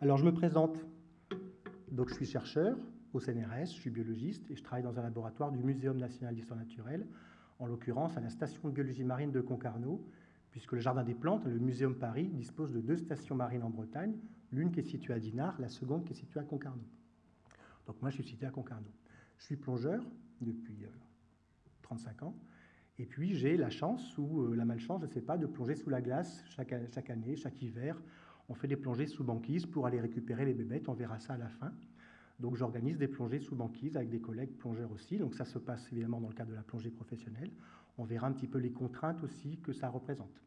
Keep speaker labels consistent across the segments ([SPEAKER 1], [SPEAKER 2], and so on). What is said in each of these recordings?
[SPEAKER 1] Alors je me présente. Donc je suis chercheur au CNRS, je suis biologiste et je travaille dans un laboratoire du Muséum national d'histoire naturelle, en l'occurrence à la station de biologie marine de Concarneau, puisque le Jardin des Plantes, le Muséum Paris, dispose de deux stations marines en Bretagne, l'une qui est située à Dinard, la seconde qui est située à Concarneau. Donc moi je suis situé à Concarneau. Je suis plongeur depuis 35 euh, ans. Et puis j'ai la chance ou euh, la malchance, je ne sais pas, de plonger sous la glace chaque, chaque année, chaque hiver, on fait des plongées sous banquise pour aller récupérer les bébêtes. On verra ça à la fin. Donc j'organise des plongées sous banquise avec des collègues plongeurs aussi. Donc ça se passe évidemment dans le cadre de la plongée professionnelle. On verra un petit peu les contraintes aussi que ça représente.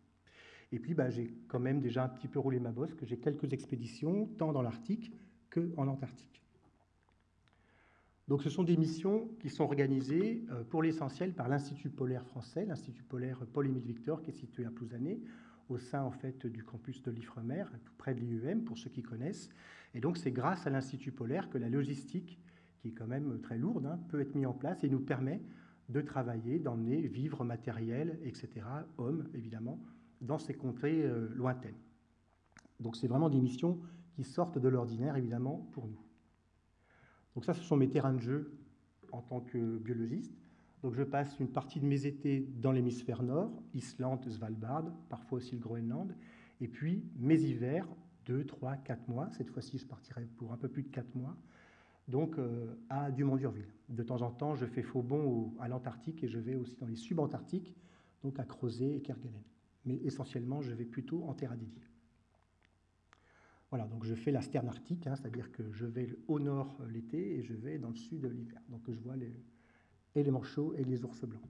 [SPEAKER 1] Et puis bah, j'ai quand même déjà un petit peu roulé ma bosse, que j'ai quelques expéditions, tant dans l'Arctique qu'en Antarctique. Donc ce sont des missions qui sont organisées euh, pour l'essentiel par l'Institut polaire français, l'Institut polaire Paul-Émile Victor, qui est situé à Plouzané, au sein du campus de l'Ifremer, tout près de l'IUM, pour ceux qui connaissent. Et donc c'est grâce à l'Institut polaire que la logistique, qui est quand même très lourde, hein, peut être mise en place et nous permet de travailler, d'emmener vivres, matériel, etc., hommes évidemment, dans ces contrées euh, lointaines. Donc c'est vraiment des missions qui sortent de l'ordinaire évidemment pour nous. Donc ça, ce sont mes terrains de jeu en tant que biologiste. Donc je passe une partie de mes étés dans l'hémisphère nord, Islande, Svalbard, parfois aussi le Groenland, et puis mes hivers, 2, 3, 4 mois, cette fois-ci je partirai pour un peu plus de 4 mois, donc euh, à Dumont-Durville. De temps en temps, je fais faux bond à l'Antarctique et je vais aussi dans les subantarctiques, donc à Crozet et Kerguelen. Mais essentiellement, je vais plutôt en terre à dédier. Voilà, donc je fais la sterne arctique, hein, c'est-à-dire que je vais au nord euh, l'été et je vais dans le sud l'hiver. Donc je vois les manchots et les ours blancs.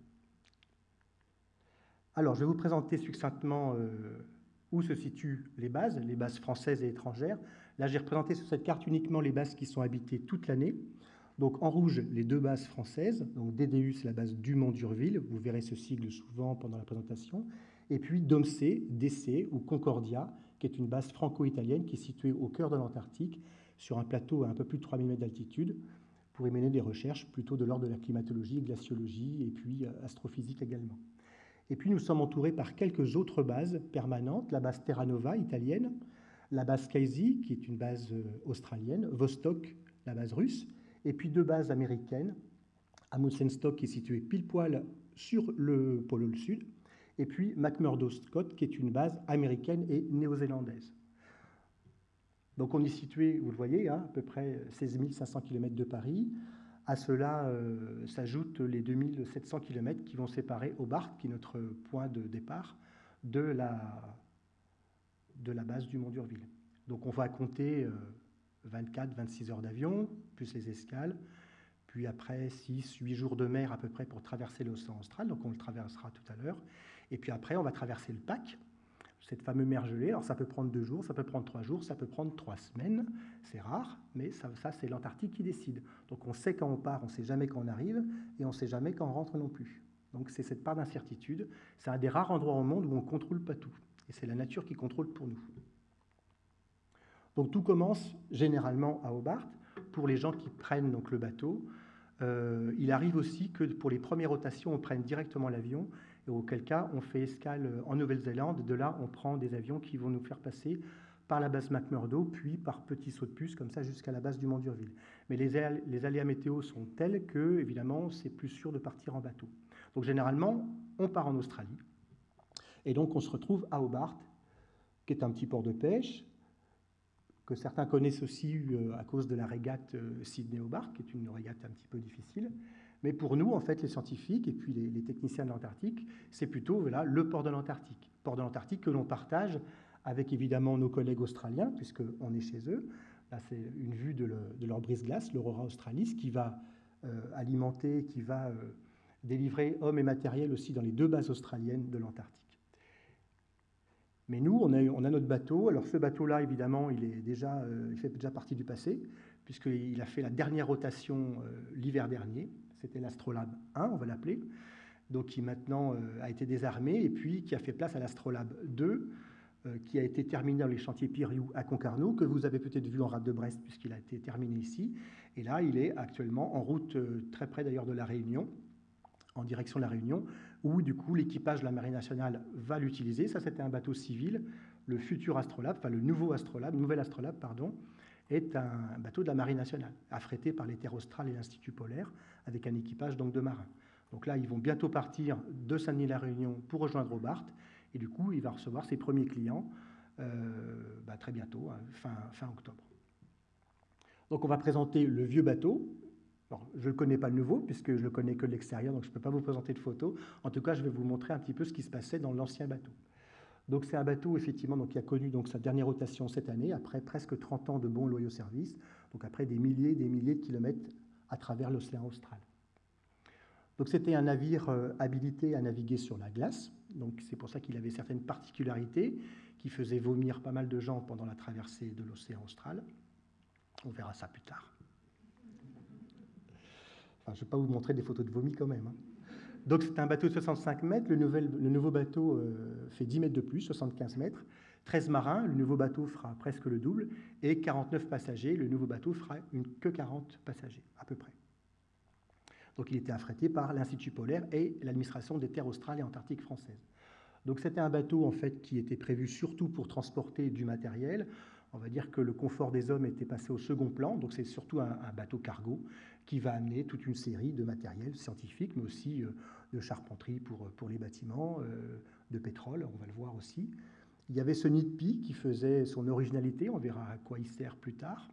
[SPEAKER 1] Alors, je vais vous présenter succinctement euh, où se situent les bases, les bases françaises et étrangères. Là, j'ai représenté sur cette carte uniquement les bases qui sont habitées toute l'année. Donc, en rouge, les deux bases françaises. Donc, DDU, c'est la base Dumont-Durville. Vous verrez ce sigle souvent pendant la présentation. Et puis, DOMC, DC ou Concordia, qui est une base franco-italienne qui est située au cœur de l'Antarctique, sur un plateau à un peu plus de 3000 mètres d'altitude pour y mener des recherches plutôt de l'ordre de la climatologie, glaciologie et puis euh, astrophysique également. Et puis nous sommes entourés par quelques autres bases permanentes, la base Terra Nova italienne, la base Casey, qui est une base euh, australienne, Vostok, la base russe, et puis deux bases américaines, Amundsen-Stock qui est située pile poil sur le pôle sud, et puis McMurdo Scott qui est une base américaine et néo-zélandaise. Donc on est situé, vous le voyez, hein, à peu près 16 500 km de Paris. À cela euh, s'ajoutent les 2700 km qui vont séparer Hobart, qui est notre point de départ, de la, de la base du Mont d'Urville. Donc on va compter 24-26 euh, heures d'avion, plus les escales, puis après 6-8 jours de mer à peu près pour traverser l'océan austral, donc on le traversera tout à l'heure. Et puis après, on va traverser le Pac, cette fameuse mer gelée. Alors ça peut prendre deux jours, ça peut prendre trois jours, ça peut prendre trois semaines. C'est rare, mais ça, c'est l'Antarctique qui décide. Donc on sait quand on part, on ne sait jamais quand on arrive, et on ne sait jamais quand on rentre non plus. Donc c'est cette part d'incertitude. C'est un des rares endroits au monde où on ne contrôle pas tout. Et c'est la nature qui contrôle pour nous. Donc tout commence généralement à Hobart. Pour les gens qui prennent donc le bateau, euh, il arrive aussi que pour les premières rotations, on prenne directement l'avion et auquel cas on fait escale en Nouvelle-Zélande. De là, on prend des avions qui vont nous faire passer par la base McMurdo, puis par petits sauts de puce, comme ça, jusqu'à la base du Mont d'Urville. Mais les, les, aléas météo sont tels que, évidemment, c'est plus sûr de partir en bateau. Donc, généralement, on part en Australie. Et donc, on se retrouve à Hobart, qui est un petit port de pêche, que certains connaissent aussi euh, à cause de la régate euh, Sydney-Hobart, qui est une régate un petit peu difficile. Mais pour nous, en fait, les scientifiques et puis les, techniciens de l'Antarctique, c'est plutôt voilà, le port de l'Antarctique. Port de l'Antarctique que l'on partage avec évidemment nos collègues australiens, puisqu'on est chez eux. Là, c'est une vue de, leur brise-glace, l'Aurora Australis, qui va euh, alimenter, qui va euh, délivrer hommes et matériel aussi dans les deux bases australiennes de l'Antarctique. Mais nous, on a, notre bateau. Alors ce bateau-là, évidemment, il, est déjà, euh, il fait déjà partie du passé, puisqu'il a fait la dernière rotation l'hiver dernier c'était l'Astrolabe 1, on va l'appeler, donc qui maintenant euh, a été désarmé et puis qui a fait place à l'Astrolabe 2, euh, qui a été terminé dans les chantiers Piriou à Concarneau, que vous avez peut-être vu en rade de Brest puisqu'il a été terminé ici. Et là, il est actuellement en route euh, très près d'ailleurs de la Réunion, en direction de la Réunion, où du coup l'équipage de la Marine nationale va l'utiliser. Ça, c'était un bateau civil. Le futur Astrolabe, enfin le nouveau Astrolabe, nouvel Astrolabe, pardon, est un bateau de la Marine nationale, affrété par les Terres australes et l'Institut polaire, avec un équipage donc de marins. Donc là, ils vont bientôt partir de Saint-Denis-la-Réunion pour rejoindre Hobart, et du coup, il va recevoir ses premiers clients euh, bah, très bientôt, hein, fin, fin octobre. Donc on va présenter le vieux bateau. je ne connais pas le nouveau, puisque je le connais que de l'extérieur, donc je ne peux pas vous présenter de photos. En tout cas, je vais vous montrer un petit peu ce qui se passait dans l'ancien bateau. Donc c'est un bateau, effectivement, donc, qui a connu donc, sa dernière rotation cette année, après presque 30 ans de bons loyaux services, donc après des milliers et des milliers de kilomètres à travers l'océan austral. Donc c'était un navire euh, habilité à naviguer sur la glace, donc c'est pour ça qu'il avait certaines particularités qui faisaient vomir pas mal de gens pendant la traversée de l'océan austral. On verra ça plus tard. Enfin, je ne vais pas vous montrer des photos de vomi quand même. Hein. Donc c'est un bateau de 65 mètres, le, nouveau bateau euh, fait 10 mètres de plus, 75 mètres, 13 marins, le nouveau bateau fera presque le double, et 49 passagers, le nouveau bateau fera une, que 40 passagers à peu près. Donc il était affrété par l'Institut polaire et l'administration des terres australes et antarctiques françaises. Donc c'était un bateau en fait qui était prévu surtout pour transporter du matériel. On va dire que le confort des hommes était passé au second plan, donc c'est surtout un, bateau cargo qui va amener toute une série de matériel scientifique, mais aussi euh, de charpenterie pour, pour les bâtiments, euh, de pétrole, on va le voir aussi. Il y avait ce nid qui faisait son originalité, on verra à quoi il sert plus tard.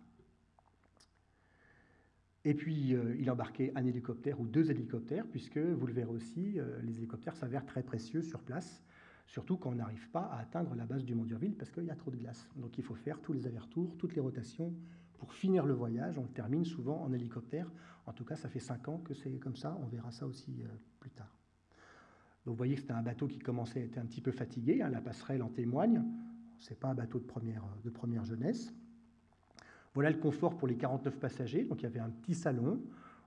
[SPEAKER 1] Et puis, euh, il embarquait un hélicoptère ou deux hélicoptères, puisque, vous le verrez aussi, euh, les hélicoptères s'avèrent très précieux sur place, surtout quand on n'arrive pas à atteindre la base du Mont Durville, parce qu'il y a trop de glace. Donc, il faut faire tous les allers-retours, toutes les rotations. Pour finir le voyage, on le termine souvent en hélicoptère. En tout cas, ça fait cinq ans que c'est comme ça. On verra ça aussi euh, plus tard. Donc, vous voyez que c'était un bateau qui commençait à être un petit peu fatigué. Hein, la passerelle en témoigne. Ce n'est pas un bateau de première, de première jeunesse. Voilà le confort pour les 49 passagers. Donc il y avait un petit salon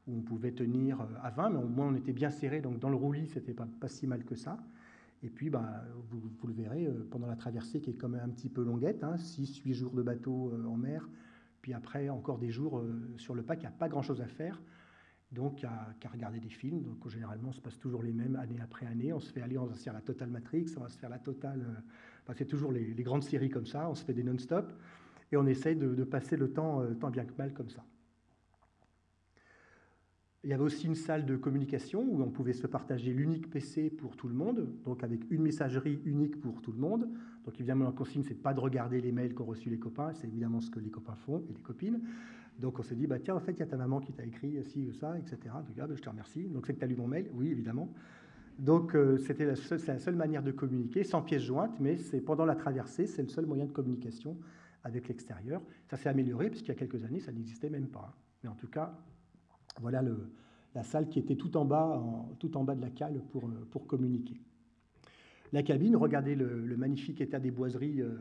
[SPEAKER 1] où on pouvait tenir euh, à 20, mais au moins on était bien serré. Donc dans le roulis, c'était pas, pas si mal que ça. Et puis, bah, vous, le verrez, euh, pendant la traversée qui est quand même un petit peu longuette, 6-8 hein, jours de bateau euh, en mer, puis après encore des jours sur le pack, il n'y a pas grand-chose à faire. Donc, qu'à regarder des films. Donc, généralement, on se passe toujours les mêmes année après année. On se fait aller, on va se faire la Total Matrix, on va se faire la Total. c'est toujours les, les, grandes séries comme ça. On se fait des non-stop et on essaye de, passer le temps euh, tant bien que mal comme ça. Il y avait aussi une salle de communication où on pouvait se partager l'unique PC pour tout le monde, donc avec une messagerie unique pour tout le monde. Donc évidemment, la consigne, c'est pas de regarder les mails qu'ont reçus les copains, c'est évidemment ce que les copains font et les copines. Donc on se dit, bah, tiens, en fait, il y a ta maman qui t'a écrit ci ou ça, etc. Donc ah, bah, je te remercie. Donc c'est que tu as lu mon mail? Oui, évidemment. Donc euh, c'était la, la, seule manière de communiquer, sans pièce jointe, mais c'est pendant la traversée, c'est le seul moyen de communication avec l'extérieur. Ça s'est amélioré, puisqu'il y a quelques années, ça n'existait même pas. Mais en tout cas, voilà la salle qui était tout en bas, tout en bas de la cale pour, euh, communiquer. La cabine, regardez le, magnifique état des boiseries euh,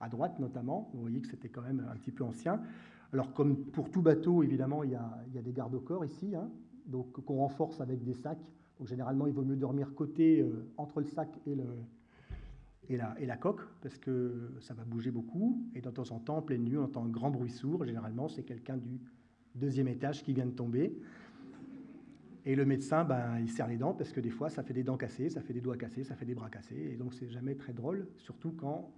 [SPEAKER 1] à droite notamment. Vous voyez que c'était quand même un petit peu ancien. Alors comme pour tout bateau, évidemment, il y a, des gardes au corps ici, hein, donc qu'on renforce avec des sacs. Généralement, il vaut mieux dormir côté euh, entre le sac et le, et la, coque, parce que ça va bouger beaucoup. Et de temps en temps, en pleine nuit, on entend un grand bruit sourd. Généralement, c'est quelqu'un du deuxième étage qui vient de tomber. Et le médecin, ben, il serre les dents, parce que des fois, ça fait des dents cassées, ça fait des doigts cassés, ça fait des bras cassés. Et donc, c'est jamais très drôle, surtout quand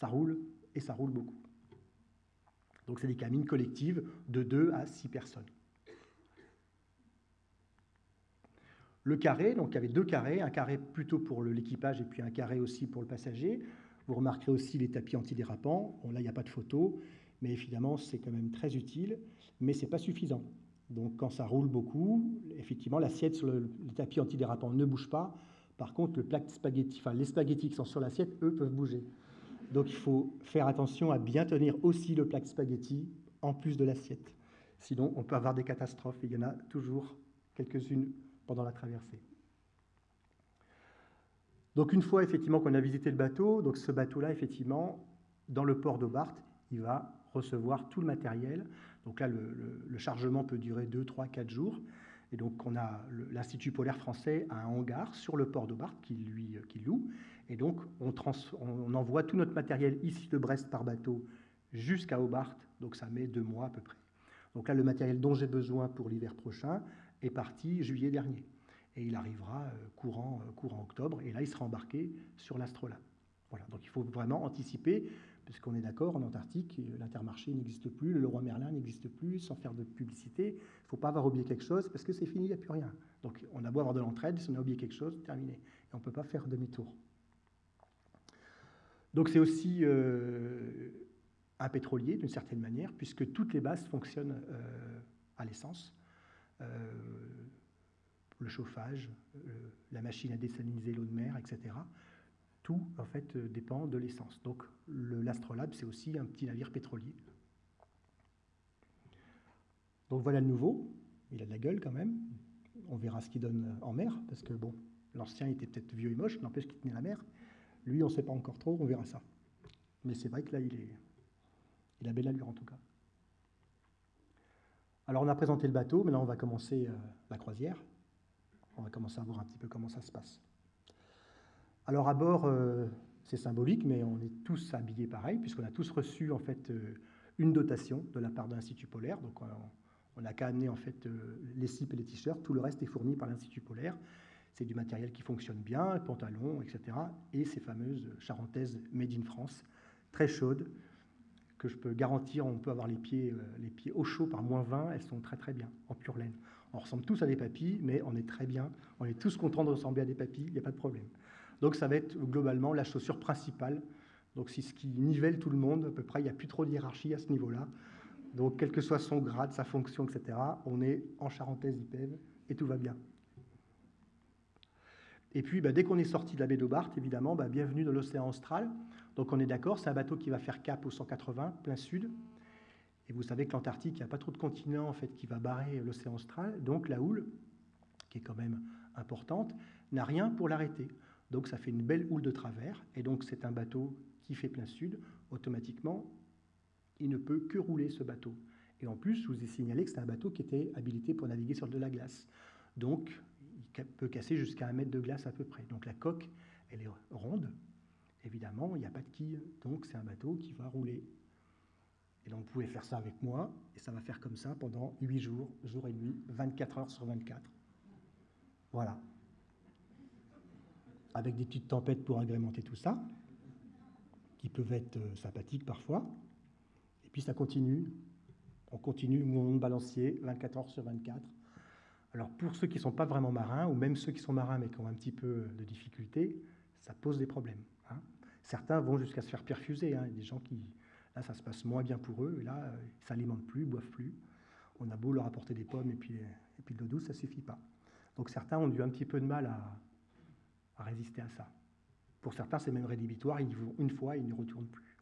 [SPEAKER 1] ça roule, et ça roule beaucoup. Donc, c'est des cabines collectives de 2 à 6 personnes. Le carré, donc il y avait deux carrés, un carré plutôt pour l'équipage et puis un carré aussi pour le passager. Vous remarquerez aussi les tapis antidérapants. Bon, là, il n'y a pas de photo, mais évidemment, c'est quand même très utile, mais ce n'est pas suffisant. Donc quand ça roule beaucoup, effectivement, l'assiette sur le, tapis antidérapant ne bouge pas. Par contre, le plat spaghetti, les spaghettis qui sont sur l'assiette, eux, peuvent bouger. Donc il faut faire attention à bien tenir aussi le plat spaghetti en plus de l'assiette. Sinon, on peut avoir des catastrophes. il y en a toujours quelques-unes pendant la traversée. Donc une fois effectivement qu'on a visité le bateau, donc ce bateau-là, effectivement, dans le port d'Aubart, il va recevoir tout le matériel. Donc là, le, chargement peut durer 2, 3, 4 jours. Et donc, on a l'Institut polaire français a un hangar sur le port d'Aubart qui lui qui loue. Et donc, on, envoie tout notre matériel ici de Brest par bateau jusqu'à Aubart. Donc, ça met deux mois à peu près. Donc là, le matériel dont j'ai besoin pour l'hiver prochain est parti juillet dernier. Et il arrivera euh, courant, euh, courant octobre. Et là, il sera embarqué sur l'Astrolabe. Voilà. Donc, il faut vraiment anticiper puisqu'on est d'accord, en Antarctique, l'intermarché n'existe plus, le Leroy Merlin n'existe plus, sans faire de publicité. Il ne faut pas avoir oublié quelque chose, parce que c'est fini, il n'y a plus rien. Donc on a beau avoir de l'entraide, si on a oublié quelque chose, terminé. Et on ne peut pas faire demi-tour. Donc c'est aussi euh, un pétrolier, d'une certaine manière, puisque toutes les bases fonctionnent euh, à l'essence. Euh, le chauffage, la machine à désaliniser l'eau de mer, etc tout en fait euh, dépend de l'essence. Donc l'Astrolabe, c'est aussi un petit navire pétrolier. Donc voilà le nouveau, il a de la gueule quand même, on verra ce qu'il donne euh, en mer, parce que bon, l'ancien était peut-être vieux et moche, n'empêche qu'il tenait la mer. Lui, on ne sait pas encore trop, on verra ça. Mais c'est vrai que là, il, est... il a belle allure en tout cas. Alors on a présenté le bateau, maintenant on va commencer euh, la croisière. On va commencer à voir un petit peu comment ça se passe. Alors à bord, euh, c'est symbolique, mais on est tous habillés pareil, puisqu'on a tous reçu en fait euh, une dotation de la part de l'Institut polaire. Donc on n'a qu'à amener en fait euh, les cips et les t-shirts, tout le reste est fourni par l'Institut polaire. C'est du matériel qui fonctionne bien, pantalons, etc. Et ces fameuses charentaises made in France, très chaudes, que je peux garantir, on peut avoir les pieds, au chaud par moins 20, elles sont très très bien, en pure laine. On ressemble tous à des papilles, mais on est très bien, on est tous contents de ressembler à des papilles, il n'y a pas de problème. Donc ça va être globalement la chaussure principale. Donc c'est ce qui nivelle tout le monde, à peu près, il n'y a plus trop de hiérarchie à ce niveau-là. Donc quel que soit son grade, sa fonction, etc., on est en charentaise IPEV et tout va bien. Et puis, bah, dès qu'on est sorti de la baie d'Aubarte, évidemment, bah, bienvenue dans l'océan austral. Donc on est d'accord, c'est un bateau qui va faire cap au 180, plein sud. Et vous savez que l'Antarctique, il n'y a pas trop de continent en fait, qui va barrer l'océan austral. Donc la houle, qui est quand même importante, n'a rien pour l'arrêter. Donc ça fait une belle houle de travers, et donc c'est un bateau qui fait plein sud. Automatiquement, il ne peut que rouler ce bateau. Et en plus, je vous ai signalé que c'est un bateau qui était habilité pour naviguer sur de la glace. Donc, il peut casser jusqu'à un mètre de glace à peu près. Donc la coque, elle est ronde. Évidemment, il n'y a pas de quille. Donc c'est un bateau qui va rouler. Et donc vous pouvez faire ça avec moi, et ça va faire comme ça pendant 8 jours, jour et nuit, 24 heures sur 24. Voilà avec des petites tempêtes pour agrémenter tout ça, qui peuvent être euh, sympathiques parfois. Et puis ça continue, on continue mouvement de balancier 24 heures sur 24. Alors pour ceux qui ne sont pas vraiment marins, ou même ceux qui sont marins mais qui ont un petit peu de difficultés, ça pose des problèmes. Hein. Certains vont jusqu'à se faire perfuser, hein. Il y a des gens qui, là ça se passe moins bien pour eux, et là euh, ils ne s'alimentent plus, ils boivent plus. On a beau leur apporter des pommes et puis, et puis de l'eau douce, ça ne suffit pas. Donc certains ont eu un petit peu de mal à, à résister à ça. Pour certains, c'est même rédhibitoire, ils y vont une fois et ils n'y retournent plus.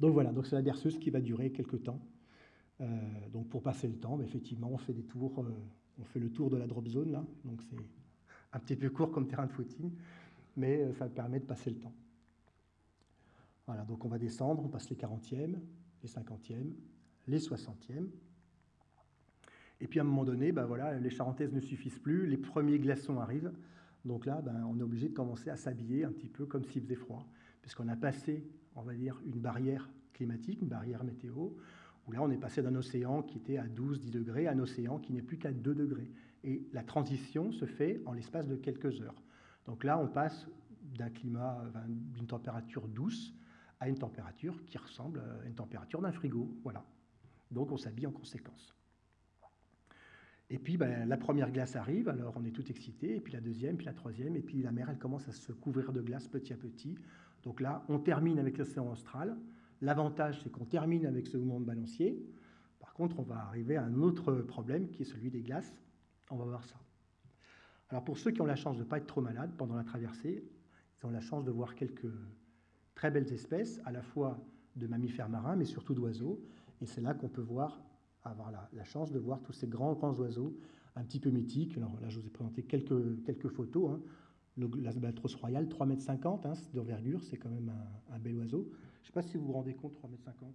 [SPEAKER 1] Donc voilà, donc c'est la berceuse qui va durer quelques temps. Euh, donc pour passer le temps, effectivement, on fait des tours, euh, on fait le tour de la drop zone là, donc c'est un petit peu court comme terrain de footing, mais euh, ça permet de passer le temps. Voilà, donc on va descendre, on passe les 40e, les 50e, les 60e. Et puis à un moment donné, ben voilà, les charentaises ne suffisent plus, les premiers glaçons arrivent, donc là, ben, on est obligé de commencer à s'habiller un petit peu comme s'il faisait froid, puisqu'on a passé, on va dire, une barrière climatique, une barrière météo, où là, on est passé d'un océan qui était à 12-10 degrés à un océan qui n'est plus qu'à 2 degrés. Et la transition se fait en l'espace de quelques heures. Donc là, on passe d'un climat, d'une température douce à une température qui ressemble à une température d'un frigo. Voilà. Donc on s'habille en conséquence. Et puis ben, la première glace arrive, alors on est tout excité, et puis la deuxième, puis la troisième, et puis la mer, elle commence à se couvrir de glace petit à petit. Donc là, on termine avec l'océan austral. L'avantage, c'est qu'on termine avec ce mouvement de balancier. Par contre, on va arriver à un autre problème qui est celui des glaces. On va voir ça. Alors pour ceux qui ont la chance de ne pas être trop malades pendant la traversée, ils ont la chance de voir quelques très belles espèces, à la fois de mammifères marins, mais surtout d'oiseaux. Et c'est là qu'on peut voir avoir la, chance de voir tous ces grands, grands oiseaux un petit peu mythiques. Alors là, je vous ai présenté quelques, quelques photos. Hein. Royal, 3,50 m d'envergure, c'est quand même un, bel oiseau. Je ne sais pas si vous vous rendez compte, 3,50 m.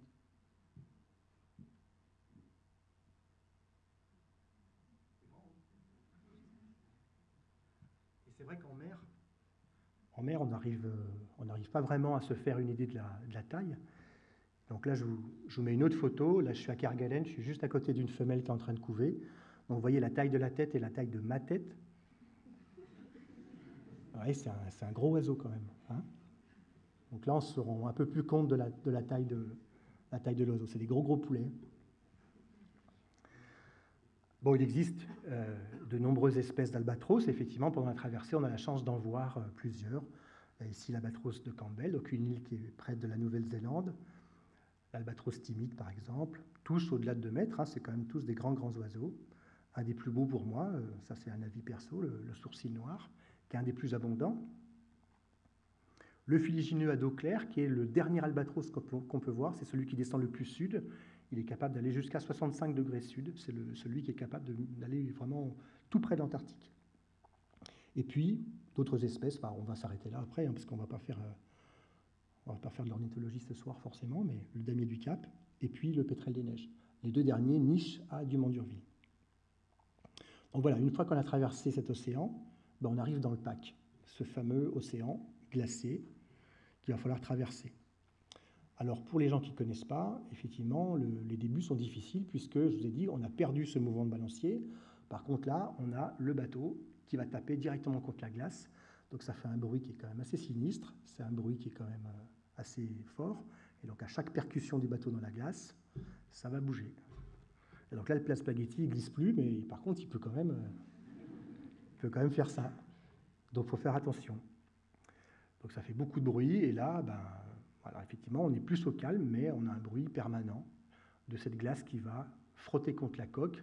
[SPEAKER 1] Et c'est vrai qu'en mer, en mer, on euh, n'arrive on pas vraiment à se faire une idée de la taille. Donc là, je vous, mets une autre photo. Là, je suis à Kerguelen, je suis juste à côté d'une femelle qui est en train de couver. Donc vous voyez la taille de la tête et la taille de ma tête. c'est un, gros oiseau quand même. Hein. Donc là, on se rend un peu plus compte de la, taille de la taille de l'oiseau. C'est des gros gros poulets. Bon, il existe euh, de nombreuses espèces d'albatros. Effectivement, pendant la traversée, on a la chance d'en voir euh, plusieurs. Ici, l'albatros de Campbell, donc une île qui est près de la Nouvelle-Zélande. L'albatros timide, par exemple. Tous au-delà de 2 mètres, hein, c'est quand même tous des grands, grands oiseaux. Un des plus beaux pour moi, euh, ça c'est un avis perso, le, sourcil noir, qui est un des plus abondants. Le filigineux à dos clair, qui est le dernier albatros qu'on peut voir, c'est celui qui descend le plus sud. Il est capable d'aller jusqu'à 65 degrés sud. C'est celui qui est capable d'aller vraiment tout près de l'Antarctique. Et puis, d'autres espèces, bah, on va s'arrêter là après, hein, parce qu'on ne va pas faire... Euh, va pas faire de l'ornithologie ce soir forcément, mais le damier du Cap, et puis le pétrel des neiges. Les deux derniers nichent à Dumont-Durville. Donc voilà, une fois qu'on a traversé cet océan, bah, on arrive dans le pack, ce fameux océan glacé qu'il va falloir traverser. Alors pour les gens qui ne connaissent pas, effectivement, les débuts sont difficiles puisque, je vous ai dit, on a perdu ce mouvement de balancier. Par contre là, on a le bateau qui va taper directement contre la glace. Donc ça fait un bruit qui est quand même assez sinistre, c'est un bruit qui est quand même euh, assez fort. Et donc à chaque percussion du bateau dans la glace, ça va bouger. Et donc là, le plat spaghetti ne glisse plus, mais par contre, il peut quand même, euh, peut quand même faire ça. Donc il faut faire attention. Donc ça fait beaucoup de bruit, et là, ben, effectivement, on est plus au calme, mais on a un bruit permanent de cette glace qui va frotter contre la coque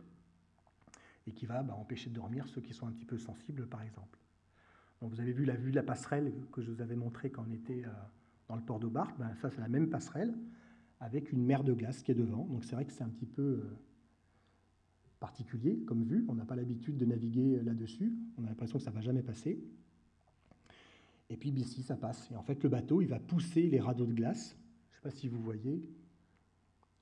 [SPEAKER 1] et qui va bah, empêcher de dormir ceux qui sont un petit peu sensibles, par exemple. Donc vous avez vu la vue de la passerelle que je vous avais montrée quand on était euh, dans le port d'Aubart. Ben, ça, c'est la même passerelle avec une mer de glace qui est devant. Donc c'est vrai que c'est un petit peu euh, particulier comme vue. On n'a pas l'habitude de naviguer là-dessus. On a l'impression que ça ne va jamais passer. Et puis ici, ça passe. Et en fait, le bateau, il va pousser les radeaux de glace. Je ne sais pas si vous voyez.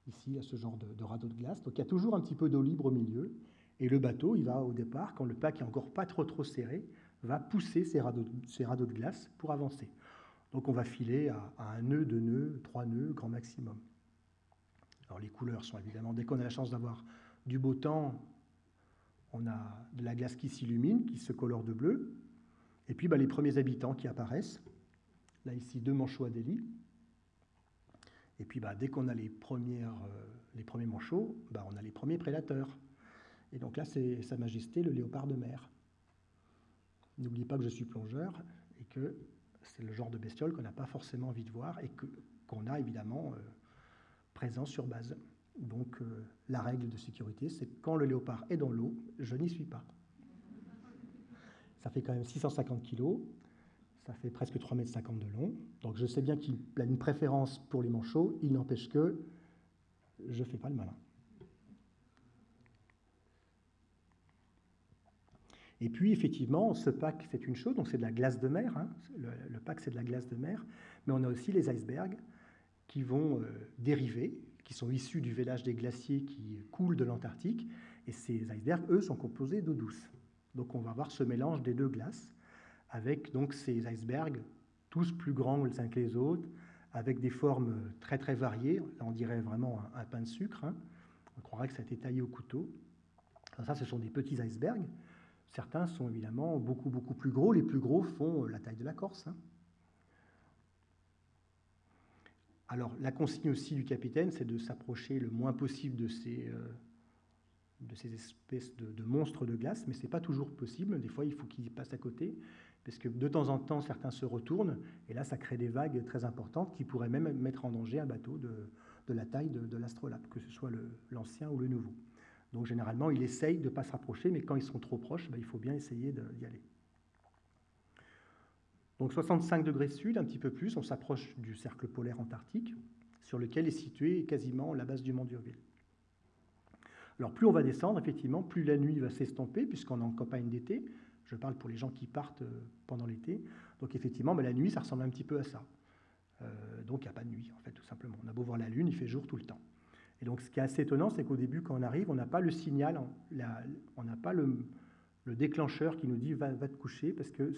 [SPEAKER 1] Ici, il y a ce genre de, radeau de glace. Donc il y a toujours un petit peu d'eau libre au milieu. Et le bateau, il va au départ, quand le pack est encore pas trop trop serré, va pousser ces radeaux, de glace pour avancer. Donc on va filer à, un nœud, deux nœuds, trois nœuds, grand maximum. Alors les couleurs sont évidemment, dès qu'on a la chance d'avoir du beau temps, on a de la glace qui s'illumine, qui se colore de bleu. Et puis bah, les premiers habitants qui apparaissent. Là, ici, deux manchots à délit. Et puis, bah, dès qu'on a les, euh, premiers manchots, bah, on a les premiers prédateurs. Et donc là, c'est Sa Majesté, le léopard de mer. N'oubliez pas que je suis plongeur et que c'est le genre de bestiole qu'on n'a pas forcément envie de voir et qu'on a évidemment euh, présent sur base. Donc euh, la règle de sécurité, c'est quand le léopard est dans l'eau, je n'y suis pas. Ça fait quand même 650 kg, ça fait presque 3,50 m de long. Donc je sais bien qu'il a une préférence pour les manchots, il n'empêche que je ne fais pas le malin. Et puis, effectivement, ce pack, c'est une chose, donc c'est de la glace de mer. Hein. Le, pack, c'est de la glace de mer. Mais on a aussi les icebergs qui vont euh, dériver, qui sont issus du vélage des glaciers qui coulent de l'Antarctique. Et ces icebergs, eux, sont composés d'eau douce. Donc on va avoir ce mélange des deux glaces, avec donc ces icebergs, tous plus grands les uns que les autres, avec des formes très très variées. Là, on dirait vraiment un, pain de sucre. Hein. On croirait que ça a été taillé au couteau. ça, ce sont des petits icebergs. Certains sont évidemment beaucoup plus gros. Les plus gros font la taille de la Corse. Hein. Alors, la consigne aussi du capitaine, c'est de s'approcher le moins possible de ces, euh, de ces espèces de, monstres de glace, mais ce n'est pas toujours possible. Des fois, il faut qu'ils passent à côté, parce que de temps en temps, certains se retournent, et là, ça crée des vagues très importantes qui pourraient même mettre en danger un bateau de, la taille de, l'astrolabe, que ce soit l'ancien ou le nouveau. Donc, généralement, il essaye de ne pas se rapprocher, mais quand ils sont trop proches, ben, il faut bien essayer d'y aller. Donc 65 degrés sud, un petit peu plus, on s'approche du cercle polaire antarctique, sur lequel est située quasiment la base du mont Durville. Alors plus on va descendre, effectivement, plus la nuit va s'estomper, puisqu'on est en campagne d'été. Je parle pour les gens qui partent euh, pendant l'été. Donc effectivement, la nuit, ça ressemble un petit peu à ça. Euh, donc il n'y a pas de nuit, en fait, tout simplement. On a beau voir la Lune, il fait jour tout le temps. Et donc ce qui est assez étonnant, c'est qu'au début, quand on arrive, on n'a pas le signal, on n'a pas le, déclencheur qui nous dit va, te coucher, parce que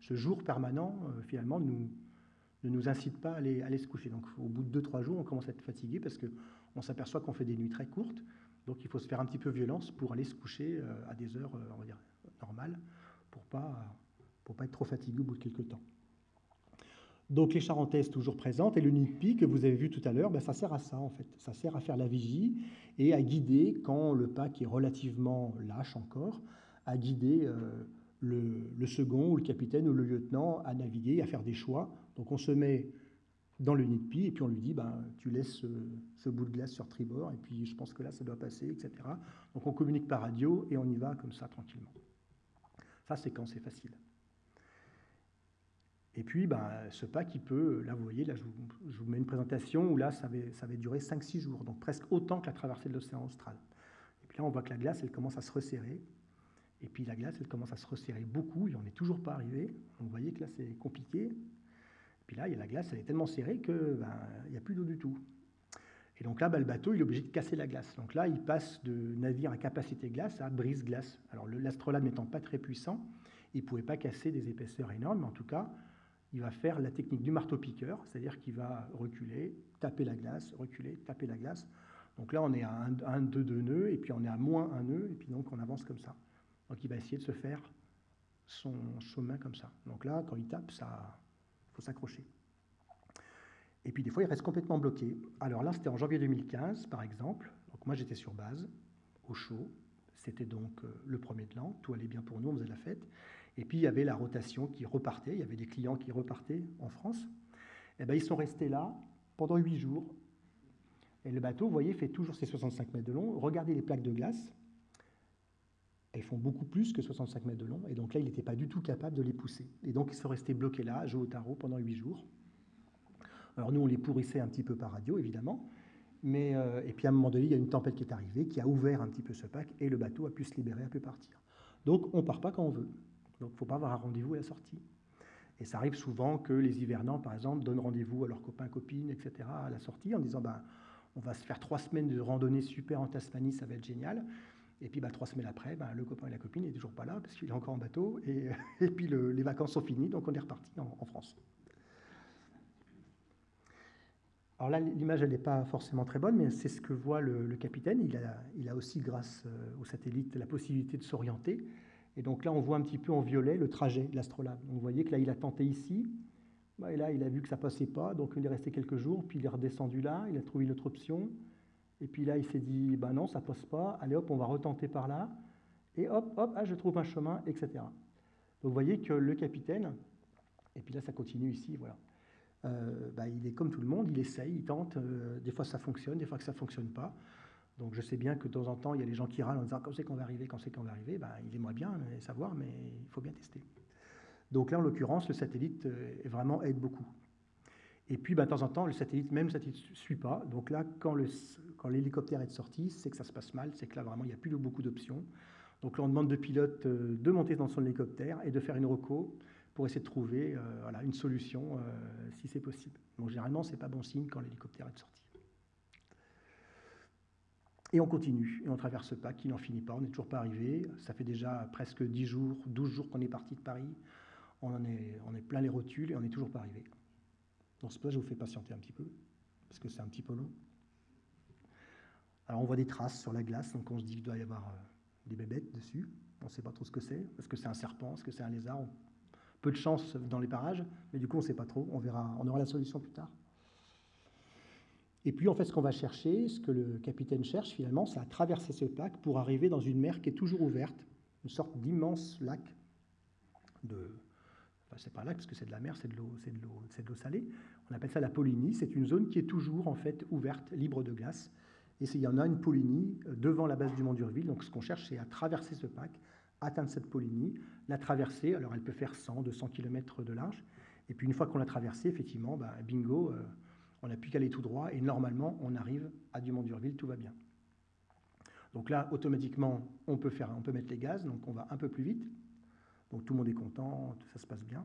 [SPEAKER 1] ce jour permanent, euh, finalement, ne nous incite pas à aller, se coucher. Donc au bout de 2-3 jours, on commence à être fatigué parce qu'on s'aperçoit qu'on fait des nuits très courtes. Donc il faut se faire un petit peu violence pour aller se coucher à des heures, on va dire, normales, pour ne pas, pour pas être trop fatigué au bout de quelques temps. Donc les charentaises toujours présentes et le NIPI que vous avez vu tout à l'heure, ben, ça sert à ça en fait. Ça sert à faire la vigie et à guider quand le pack est relativement lâche encore, à guider euh, le, second ou le capitaine ou le lieutenant à naviguer, à faire des choix. Donc on se met dans le NIPI et puis on lui dit ben, tu laisses ce, bout de glace sur tribord et puis je pense que là ça doit passer, etc. Donc on communique par radio et on y va comme ça tranquillement. Ça c'est quand c'est facile. Et puis, ben, ce pack, il peut, là, vous voyez, là, je vous, mets une présentation où là, ça avait, ça avait duré 5-6 jours, donc presque autant que la traversée de l'océan austral. Et puis là, on voit que la glace, elle commence à se resserrer. Et puis la glace, elle commence à se resserrer beaucoup, et on n'est toujours pas arrivé. Donc vous voyez que là, c'est compliqué. Et puis là, il y a la glace, elle est tellement serrée qu'il ben, n'y a plus d'eau du tout. Et donc là, ben, le bateau, il est obligé de casser la glace. Donc là, il passe de navire à capacité glace à brise-glace. Alors l'astrolabe n'étant pas très puissant, il ne pouvait pas casser des épaisseurs énormes, mais en tout cas, il va faire la technique du marteau-piqueur, c'est-à-dire qu'il va reculer, taper la glace, reculer, taper la glace. Donc là, on est à 1, 2, 2 nœuds, et puis on est à moins 1 nœud, et puis donc on avance comme ça. Donc il va essayer de se faire son chemin comme ça. Donc là, quand il tape, ça faut s'accrocher. Et puis des fois, il reste complètement bloqué. Alors là, c'était en janvier 2015, par exemple. Donc moi, j'étais sur base, au chaud. C'était donc euh, le premier de l'an. Tout allait bien pour nous, on faisait la fête. Et puis il y avait la rotation qui repartait, il y avait des clients qui repartaient en France. Et eh bien, ils sont restés là pendant huit jours. Et le bateau, vous voyez, fait toujours ses 65 mètres de long. Regardez les plaques de glace. Elles font beaucoup plus que 65 mètres de long. Et donc là, il n'était pas du tout capable de les pousser. Et donc, ils sont restés bloqués là, à jouer au tarot pendant huit jours. Alors nous, on les pourrissait un petit peu par radio, évidemment. Mais, euh, et puis à un moment donné, il y a une tempête qui est arrivée, qui a ouvert un petit peu ce pack, et le bateau a pu se libérer, a pu partir. Donc on part pas quand on veut. Donc il ne faut pas avoir un rendez-vous à la sortie. Et ça arrive souvent que les hivernants, par exemple, donnent rendez-vous à leurs copains, copines, etc., à la sortie, en disant ben, on va se faire trois semaines de randonnée super en Tasmanie, ça va être génial. Et puis ben, trois semaines après, ben, le copain et la copine n'est toujours pas là parce qu'il est encore en bateau. Et, et puis les vacances sont finies, donc on est reparti en, France. Alors là, l'image, elle n'est pas forcément très bonne, mais c'est ce que voit le, capitaine. Il a, il a, aussi, grâce euh, au satellite, la possibilité de s'orienter. Et donc là, on voit un petit peu en violet le trajet de l'astrolabe. Vous voyez que là, il a tenté ici, bah, et là, il a vu que ça passait pas, donc il est resté quelques jours, puis il est redescendu là, il a trouvé une autre option, et puis là, il s'est dit, bah non, ça passe pas, allez hop, on va retenter par là, et hop, hop, ah, je trouve un chemin, etc. Donc vous voyez que le capitaine, et puis là, ça continue ici, voilà. Euh, bah, il est comme tout le monde, il essaye, il tente, euh, des fois ça fonctionne, des fois que ça ne fonctionne pas. Donc je sais bien que de temps en temps, il y a des gens qui râlent en disant quand c'est qu'on va arriver, quand c'est qu'on va arriver, ben, il aimerait bien savoir, mais il faut bien tester. Donc là, en l'occurrence, le satellite euh, est vraiment aide beaucoup. Et puis, ben, de temps en temps, le satellite, même le satellite ne suit pas. Donc là, quand l'hélicoptère est sorti, c'est que ça se passe mal, c'est que là, vraiment, il n'y a plus beaucoup d'options. Donc là, on demande de pilote euh, de monter dans son hélicoptère et de faire une reco pour essayer de trouver euh, une solution si c'est possible. Donc généralement, ce n'est pas bon signe quand l'hélicoptère est sorti. Et on continue, et on traverse ce pas qui n'en finit pas, on n'est toujours pas arrivé. Ça fait déjà presque 10 jours, 12 jours qu'on est parti de Paris. On, en est, plein les rotules et on n'est toujours pas arrivé. Dans ce pas, je vous fais patienter un petit peu, parce que c'est un petit peu long. Alors on voit des traces sur la glace, donc on se dit qu'il doit y avoir euh, des bébêtes dessus. On ne sait pas trop ce que c'est. Est-ce que c'est un serpent? Est-ce que c'est un lézard? Peu de chance dans les parages, mais du coup on ne sait pas trop. On verra, on aura la solution plus tard. Et puis, en fait, ce qu'on va chercher, ce que le capitaine cherche finalement, c'est à traverser ce pack pour arriver dans une mer qui est toujours ouverte, une sorte d'immense lac de. Enfin, c'est pas un lac parce que c'est de la mer, c'est de l'eau, c'est de l'eau, salée. On appelle ça la Polynie. C'est une zone qui est toujours en fait ouverte, libre de glace. Et il y en a une Polynie euh, devant la base du Mont d'Urville. Donc, ce qu'on cherche, c'est à traverser ce pack, atteindre cette Polynie, la traverser. Alors, elle peut faire 100, 200 km de large. Et puis, une fois qu'on l'a traversée, effectivement, bah, bingo. Euh, on n'a plus qu'à aller tout droit et normalement, on arrive à Dumont-d'Urville, tout va bien. Donc là, automatiquement, on peut, faire, on peut mettre les gaz, donc on va un peu plus vite. Donc tout le monde est content, ça se passe bien.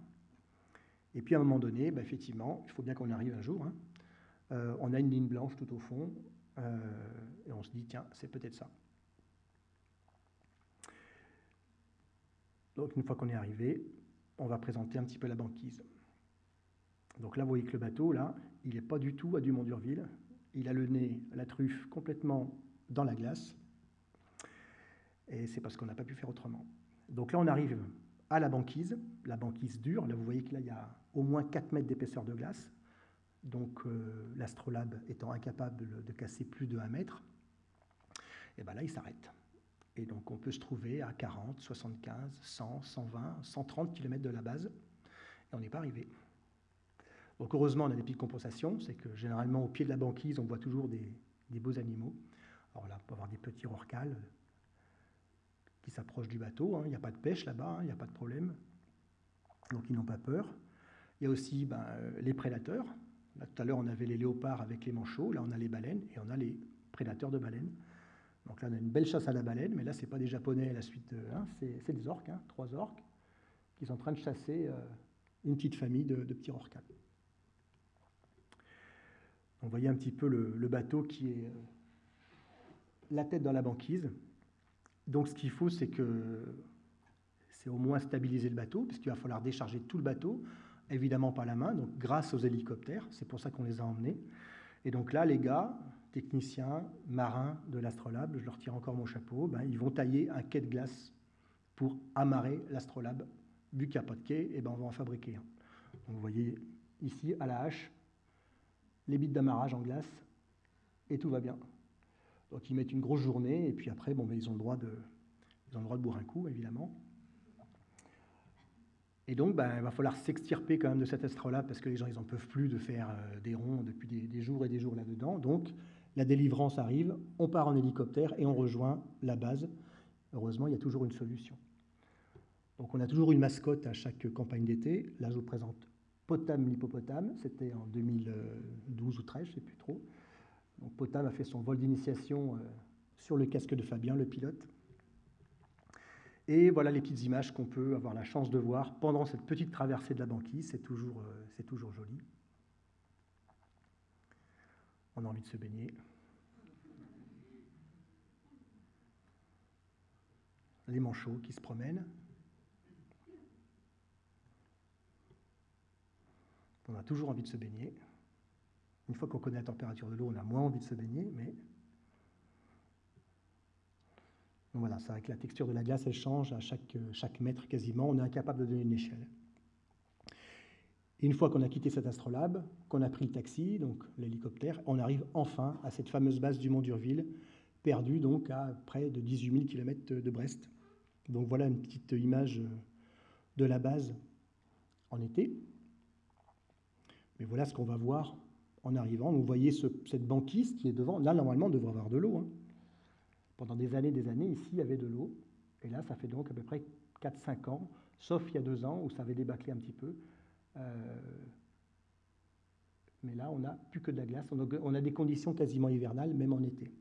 [SPEAKER 1] Et puis à un moment donné, bah, effectivement, il faut bien qu'on arrive un jour. Hein. Euh, on a une ligne blanche tout au fond, euh, et on se dit, tiens, c'est peut-être ça. Donc une fois qu'on est arrivé, on va présenter un petit peu la banquise. Donc là, vous voyez que le bateau, là, il n'est pas du tout à Dumont d'Urville. Il a le nez, la truffe, complètement dans la glace. Et c'est parce qu'on n'a pas pu faire autrement. Donc là, on arrive à la banquise, la banquise dure. Là, vous voyez que y a au moins 4 mètres d'épaisseur de glace. Donc euh, l'astrolabe étant incapable de casser plus de 1 mètre, et bien là, il s'arrête. Et donc on peut se trouver à 40, 75, 100, 120, 130 km de la base, et on n'est pas arrivé. Donc heureusement, on a des petites compensations, c'est que généralement au pied de la banquise, on voit toujours des, beaux animaux. Alors là, on peut avoir des petits rorcals qui s'approchent du bateau, hein. il n'y a pas de pêche là-bas, hein. il n'y a pas de problème, donc ils n'ont pas peur. Il y a aussi ben, les prédateurs. Tout à l'heure, on avait les léopards avec les manchots, là on a les baleines et on a les prédateurs de baleines. Donc là, on a une belle chasse à la baleine, mais là, ce n'est pas des Japonais à la suite, hein, c'est des orques, trois orques, qui sont en train de chasser euh, une petite famille de, petits rorcals. On voyait un petit peu le, bateau qui est euh, la tête dans la banquise. Donc ce qu'il faut, c'est que c'est au moins stabiliser le bateau, puisqu'il va falloir décharger tout le bateau, évidemment pas la main, donc grâce aux hélicoptères, c'est pour ça qu'on les a emmenés. Et donc là, les gars, techniciens, marins de l'Astrolabe, je leur tire encore mon chapeau, ben, ils vont tailler un quai de glace pour amarrer l'Astrolabe. Vu qu'il n'y a pas de quai, et ben, on va en fabriquer un. vous voyez ici, à la hache, les bits d'amarrage en glace, et tout va bien. Donc ils mettent une grosse journée, et puis après, bon, ben, ils, ont le droit de, ils ont le droit de boire un coup, évidemment. Et donc, ben, il va falloir s'extirper quand même de cet astrolabe parce que les gens, ils n'en peuvent plus de faire euh, des ronds depuis des, jours et des jours là-dedans. Donc, la délivrance arrive, on part en hélicoptère et on rejoint la base. Heureusement, il y a toujours une solution. Donc, on a toujours une mascotte à chaque campagne d'été. Là, je vous présente Potam l'hippopotame. C'était en 2012 ou 13, je ne sais plus trop. Potam a fait son vol d'initiation euh, sur le casque de Fabien, le pilote. Et voilà les petites images qu'on peut avoir la chance de voir pendant cette petite traversée de la banquise. C'est toujours, euh, toujours joli. On a envie de se baigner. Les manchots qui se promènent. On a toujours envie de se baigner. Une fois qu'on connaît la température de l'eau, on a moins envie de se baigner, mais voilà, c'est vrai que la texture de la glace, elle change à chaque, chaque mètre quasiment. On est incapable de donner une échelle. une fois qu'on a quitté cet astrolabe, qu'on a pris le taxi, donc l'hélicoptère, on arrive enfin à cette fameuse base du Mont d'Urville, perdue donc à près de 18 000 km de Brest. Donc voilà une petite image de la base en été. Mais voilà ce qu'on va voir en arrivant. Vous voyez cette banquise qui est devant. Là, normalement, on devrait avoir de l'eau. Hein. Pendant des années, des années, ici, il y avait de l'eau. Et là, ça fait donc à peu près 4-5 ans, sauf il y a deux ans où ça avait débâclé un petit peu. Euh, mais là, on n'a plus que de la glace. On a des conditions quasiment hivernales, même en été.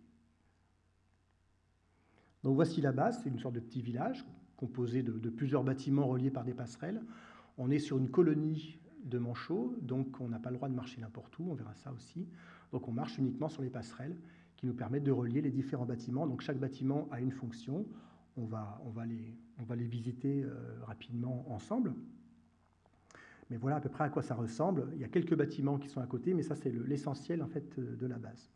[SPEAKER 1] Donc voici la base, c'est une sorte de petit village composé de, de, plusieurs bâtiments reliés par des passerelles. On est sur une colonie de manchots, donc on n'a pas le droit de marcher n'importe où, on verra ça aussi. Donc on marche uniquement sur les passerelles qui nous permettent de relier les différents bâtiments. Donc chaque bâtiment a une fonction. On va, on va, les, on va les visiter euh, rapidement ensemble. Mais voilà à peu près à quoi ça ressemble. Il y a quelques bâtiments qui sont à côté, mais ça c'est l'essentiel en fait euh, de la base.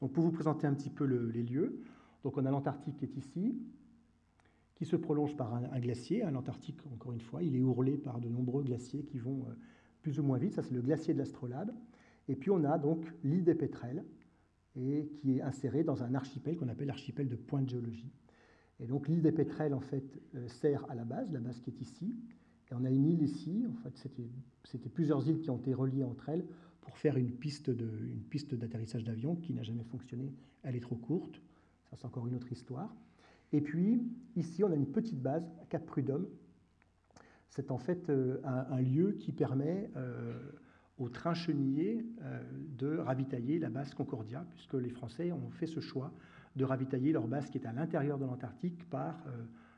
[SPEAKER 1] Donc pour vous présenter un petit peu les lieux, donc on a l'Antarctique qui est ici, qui se prolonge par un, glacier. L'Antarctique, encore une fois, il est ourlé par de nombreux glaciers qui vont euh, plus ou moins vite. Ça c'est le glacier de l'Astrolabe. Et puis on a donc l'île des Pétrels, et qui est inséré dans un archipel qu'on appelle l'archipel de Pointe Géologie. Et donc l'île des Pétrels, en fait, euh, sert à la base, la base qui est ici. Et on a une île ici, en fait, c'était plusieurs îles qui ont été reliées entre elles pour faire une piste d'atterrissage d'avion qui n'a jamais fonctionné. Elle est trop courte, ça c'est encore une autre histoire. Et puis, ici, on a une petite base, Cap Prud'homme. C'est en fait euh, un, lieu qui permet euh, au train chenillé euh, de ravitailler la base Concordia, puisque les Français ont fait ce choix de ravitailler leur base qui est à l'intérieur de l'Antarctique par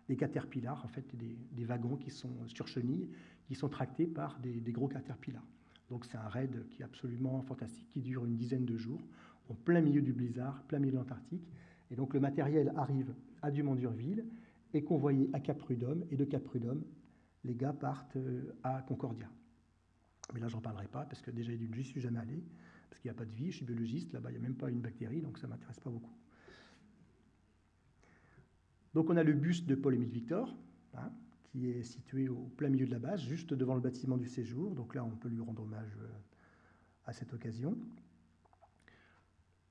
[SPEAKER 1] des caterpillars, en fait des, wagons qui sont sur chenilles, qui sont tractés par des, gros caterpillars. Donc c'est un raid qui est absolument fantastique, qui dure une dizaine de jours, en plein milieu du blizzard, plein milieu de l'Antarctique. Et donc le matériel arrive à Dumont-d'Urville, est convoyé à Cap Prud'homme, et de Cap Prud'homme, les gars partent à Concordia. Mais là, j'en parlerai pas, parce que déjà, je n'y suis jamais allé, parce qu'il n'y a pas de vie, je suis biologiste, là-bas, il n'y a même pas une bactérie, donc ça ne m'intéresse pas beaucoup. Donc on a le buste de Paul-Émile Victor, hein, qui est situé au plein milieu de la base, juste devant le bâtiment du séjour. Donc là, on peut lui rendre hommage euh, à cette occasion.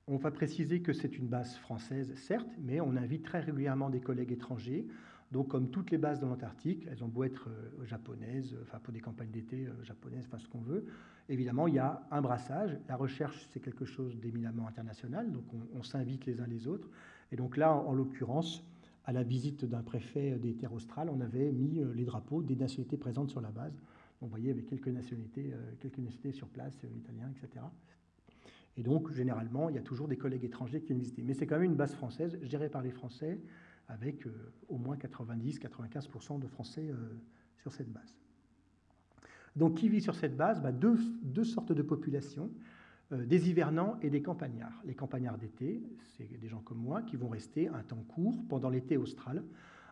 [SPEAKER 1] On va préciser que c'est une base française, certes, mais on invite très régulièrement des collègues étrangers. Donc, comme toutes les bases de l'Antarctique, elles ont beau être euh, japonaises, enfin pour des campagnes d'été euh, japonaises, enfin ce qu'on veut. Évidemment, il y a un brassage. La recherche, c'est quelque chose d'éminemment international, donc on, s'invite les uns les autres. Et donc là, en l'occurrence, à la visite d'un préfet des terres australes, on avait mis euh, les drapeaux des nationalités présentes sur la base. On voyait avec quelques nationalités, euh, quelques nationalités sur place, euh, italiens, etc. Et donc, généralement, il y a toujours des collègues étrangers qui viennent visiter. Mais c'est quand même une base française, gérée par les Français, avec au moins 90-95% de Français sur cette base. Donc, qui vit sur cette base? Bah, deux, deux sortes de populations. Euh, des hivernants et des campagnards. Les campagnards d'été, c'est des gens comme moi qui vont rester un temps court pendant l'été austral,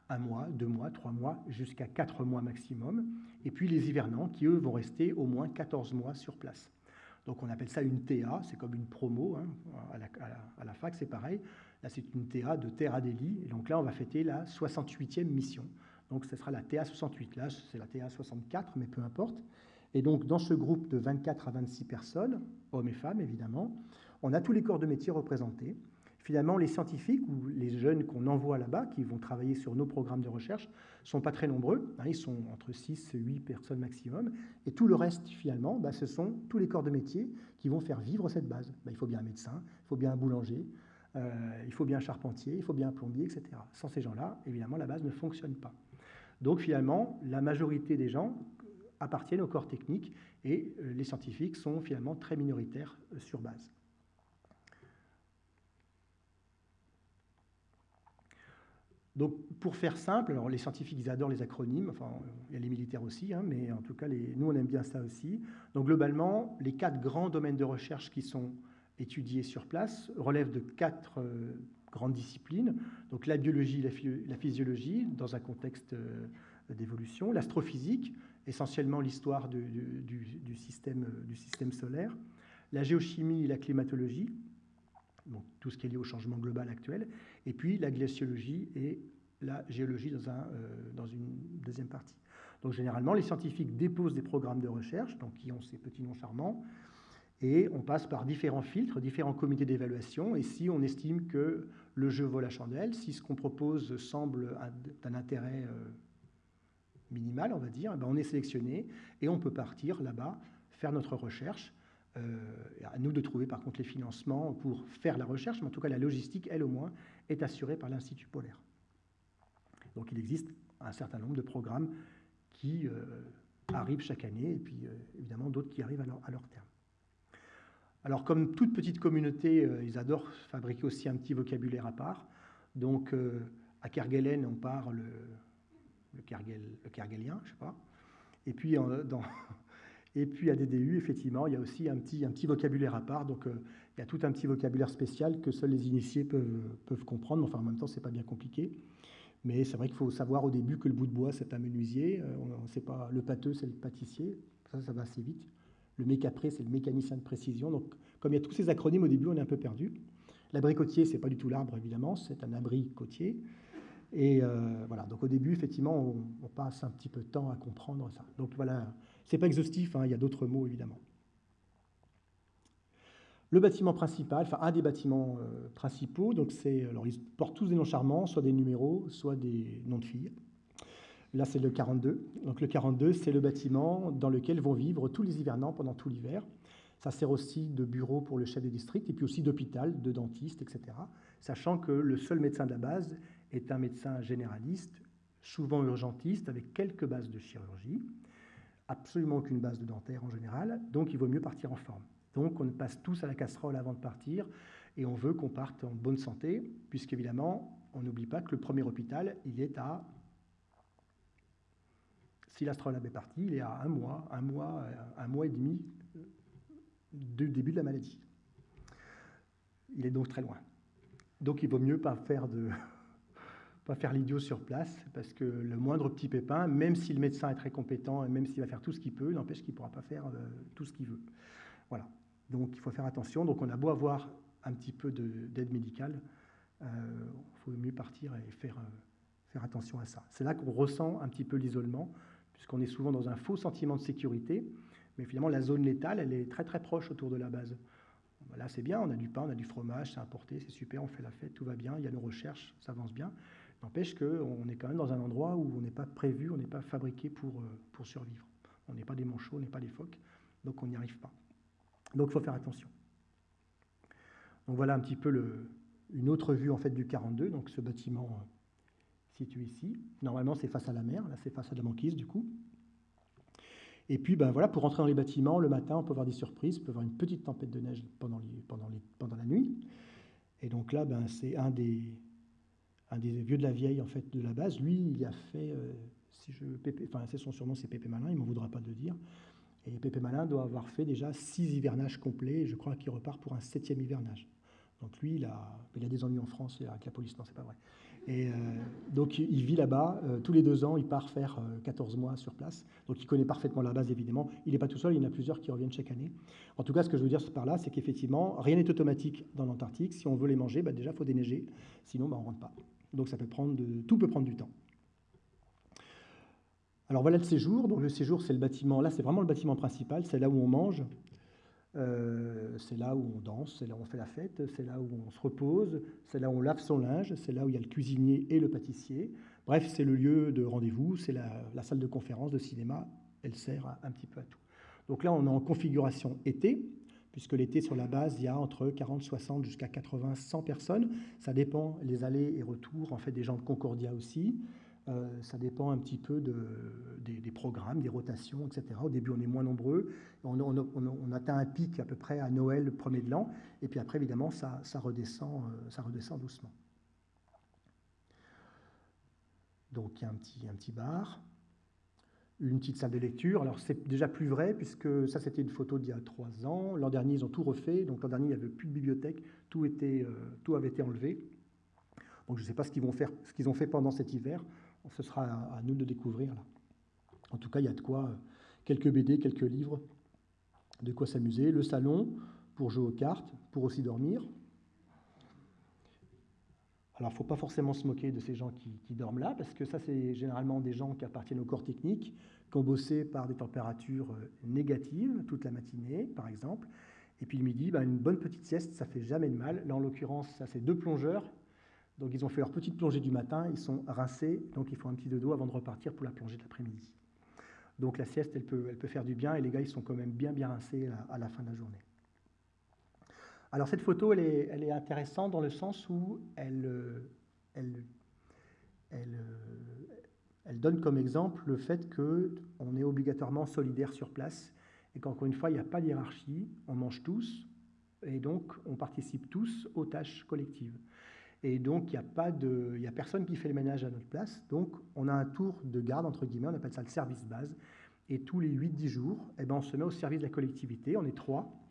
[SPEAKER 1] un mois, deux mois, trois mois, jusqu'à quatre mois maximum. Et puis les hivernants qui, eux, vont rester au moins 14 mois sur place. Donc on appelle ça une TA, c'est comme une promo. Hein. À, la, fac, c'est pareil. Là, c'est une TA de Terre Adélie. Et donc là, on va fêter la 68e mission. Donc ce sera la TA 68. Là, c'est la TA 64, mais peu importe. Et donc, dans ce groupe de 24 à 26 personnes, hommes et femmes évidemment, on a tous les corps de métier représentés. Finalement, les scientifiques ou les jeunes qu'on envoie là-bas, qui vont travailler sur nos programmes de recherche, ne sont pas très nombreux. Hein, ils sont entre 6 et 8 personnes maximum. Et tout le reste, finalement, bah, ce sont tous les corps de métier qui vont faire vivre cette base. Bah, il faut bien un médecin, il faut bien un boulanger, euh, il faut bien un charpentier, il faut bien un plombier, etc. Sans ces gens-là, évidemment, la base ne fonctionne pas. Donc finalement, la majorité des gens appartiennent au corps technique et euh, les scientifiques sont finalement très minoritaires euh, sur base. Donc, pour faire simple, alors les scientifiques, ils adorent les acronymes, enfin, il y a les militaires aussi, hein, mais en tout cas, nous, on aime bien ça aussi. Donc, globalement, les quatre grands domaines de recherche qui sont étudiés sur place relèvent de quatre euh, grandes disciplines. Donc, la biologie, la, la physiologie, dans un contexte d'évolution, l'astrophysique, essentiellement l'histoire du, système, du système solaire, la géochimie et la climatologie, donc tout ce qui est lié au changement global actuel, et puis la glaciologie et la géologie dans, un, euh, dans une deuxième partie. Donc généralement, les scientifiques déposent des programmes de recherche, donc qui ont ces petits noms charmants, et on passe par différents filtres, différents comités d'évaluation, et si on estime que le jeu vaut la chandelle, si ce qu'on propose semble d'un intérêt euh, minimale, on va dire, eh ben, on est sélectionné et on peut partir là-bas, faire notre recherche. Euh, à nous de trouver par contre les financements pour faire la recherche, mais en tout cas la logistique, elle au moins, est assurée par l'Institut polaire. Donc il existe un certain nombre de programmes qui euh, arrivent chaque année et puis euh, évidemment d'autres qui arrivent à leur, terme. Alors comme toute petite communauté, ils adorent fabriquer aussi un petit vocabulaire à part. Donc à Kerguelen, on parle le, Kergel, le kergelien, je sais pas. Et puis, et puis à DDU, effectivement, il y a aussi un petit, un petit vocabulaire à part. Donc, euh, il y a tout un petit vocabulaire spécial que seuls les initiés peuvent, peuvent comprendre. Enfin, en même temps, c'est pas bien compliqué. Mais c'est vrai qu'il faut savoir au début que le bout de bois, c'est un menuisier. Euh, on, sait pas, le pâteux, c'est le pâtissier. Ça, ça va assez vite. Le mécapré, c'est le mécanicien de précision. Donc, comme il y a tous ces acronymes au début, on est un peu perdu. L'abricotier, c'est pas du tout l'arbre, évidemment, c'est un abri côtier. Et euh, voilà, donc au début, effectivement, on, passe un petit peu de temps à comprendre ça. Donc voilà, c'est pas exhaustif, hein, il y a d'autres mots évidemment. Le bâtiment principal, enfin un des bâtiments euh, principaux, donc c'est, alors ils portent tous des noms charmants, soit des numéros, soit des noms de filles. Là, c'est le 42. Donc le 42, c'est le bâtiment dans lequel vont vivre tous les hivernants pendant tout l'hiver. Ça sert aussi de bureau pour le chef de district et puis aussi d'hôpital, de dentiste, etc. Sachant que le seul médecin de la base est un médecin généraliste, souvent urgentiste, avec quelques bases de chirurgie, absolument aucune base de dentaire en général, donc il vaut mieux partir en forme. Donc on passe tous à la casserole avant de partir, et on veut qu'on parte en bonne santé, puisqu'évidemment, on n'oublie pas que le premier hôpital, il est à... Si l'astrolabe est parti, il est à un mois, un mois, un mois et demi du début de la maladie. Il est donc très loin. Donc il vaut mieux pas faire pas faire l'idiot sur place, parce que le moindre petit pépin, même si le médecin est très compétent et même s'il va faire tout ce qu'il peut, n'empêche qu'il ne pourra pas faire euh, tout ce qu'il veut. Voilà. Donc il faut faire attention. Donc on a beau avoir un petit peu d'aide médicale, il euh, faut mieux partir et faire, euh, faire attention à ça. C'est là qu'on ressent un petit peu l'isolement, puisqu'on est souvent dans un faux sentiment de sécurité, mais finalement la zone létale, elle est très très proche autour de la base. Là, c'est bien, on a du pain, on a du fromage, c'est importé, c'est super, on fait la fête, tout va bien, il y a nos recherches, ça avance bien. N'empêche qu'on est quand même dans un endroit où on n'est pas prévu, on n'est pas fabriqué euh, pour survivre. On n'est pas des manchots, on n'est pas des phoques, donc on n'y arrive pas. Donc il faut faire attention. Donc voilà un petit peu une autre vue en fait du 42, donc ce bâtiment euh, situé ici. Normalement c'est face à la mer, là c'est face à la banquise du coup. Et puis ben voilà, pour rentrer dans les bâtiments, le matin on peut avoir des surprises, on peut avoir une petite tempête de neige pendant, la nuit. Et donc là, ben, c'est un des, vieux de la vieille en fait de la base. Lui, il a fait, euh, si je, enfin c'est son surnom, c'est Pépé Malin, il m'en voudra pas de le dire. Et Pépé Malin doit avoir fait déjà six hivernages complets. Et je crois qu'il repart pour un septième hivernage. Donc lui, il a, il a des ennuis en France avec la police, non, c'est pas vrai. Et euh, donc il vit là-bas, euh, tous les deux ans, il part faire 14 mois sur place. Donc il connaît parfaitement la base, évidemment. Il n'est pas tout seul, il y en a plusieurs qui reviennent chaque année. En tout cas, ce que je veux dire par là, c'est qu'effectivement, rien n'est automatique dans l'Antarctique. Si on veut les manger, bah, déjà, il faut déneiger. Sinon, bah, on ne rentre pas. Donc ça peut prendre tout peut prendre du temps. Alors voilà le séjour. Donc le séjour, c'est le bâtiment. Là, c'est vraiment le bâtiment principal. C'est là où on mange. Euh, c'est là où on danse, c'est là où on fait la fête, c'est là où on se repose, c'est là où on lave son linge, c'est là où il y a le cuisinier et le pâtissier. Bref, c'est le lieu de rendez-vous, c'est la, salle de conférence, de cinéma, elle sert un petit peu à tout. Donc là, on est en configuration été, puisque l'été sur la base, il y a entre 40, 60 jusqu'à 80, 100 personnes. Ça dépend les allées et retours, en fait, des gens de Concordia aussi. Euh, ça dépend un petit peu de, des, programmes, des rotations, etc. Au début, on est moins nombreux. On, atteint un pic à peu près à Noël, le premier de l'an. Et puis après, évidemment, ça, redescend, euh, ça redescend doucement. Donc, il y a un petit, un petit bar une petite salle de lecture. Alors c'est déjà plus vrai puisque ça c'était une photo d'il y a trois ans. L'an dernier ils ont tout refait, donc l'an dernier il n'y avait plus de bibliothèque, tout, euh, tout avait été enlevé. Donc je ne sais pas ce qu'ils vont ce qu'ils ont fait pendant cet hiver. Ce sera à, nous de découvrir là. En tout cas il y a de quoi euh, quelques BD, quelques livres, de quoi s'amuser. Le salon pour jouer aux cartes, pour aussi dormir. Alors, il ne faut pas forcément se moquer de ces gens qui, dorment là, parce que ça, c'est généralement des gens qui appartiennent au corps technique, qui ont bossé par des températures euh, négatives toute la matinée, par exemple. Et puis le midi, ben, une bonne petite sieste, ça fait jamais de mal. Là, en l'occurrence, ça, c'est deux plongeurs. Donc, ils ont fait leur petite plongée du matin, ils sont rincés, donc ils font un petit dodo avant de repartir pour la plongée de l'après-midi. Donc, la sieste, elle peut, elle peut faire du bien, et les gars, ils sont quand même bien, bien rincés à la fin de la journée. Alors cette photo, elle est, intéressante dans le sens où elle, elle, elle, donne comme exemple le fait qu'on est obligatoirement solidaire sur place et qu'encore une fois, il n'y a pas de hiérarchie, on mange tous et donc on participe tous aux tâches collectives. Et donc, il n'y a, a personne qui fait le ménage à notre place. Donc, on a un tour de garde, entre guillemets, on appelle ça le service base. Et tous les 8-10 jours, eh ben, on se met au service de la collectivité. On est trois.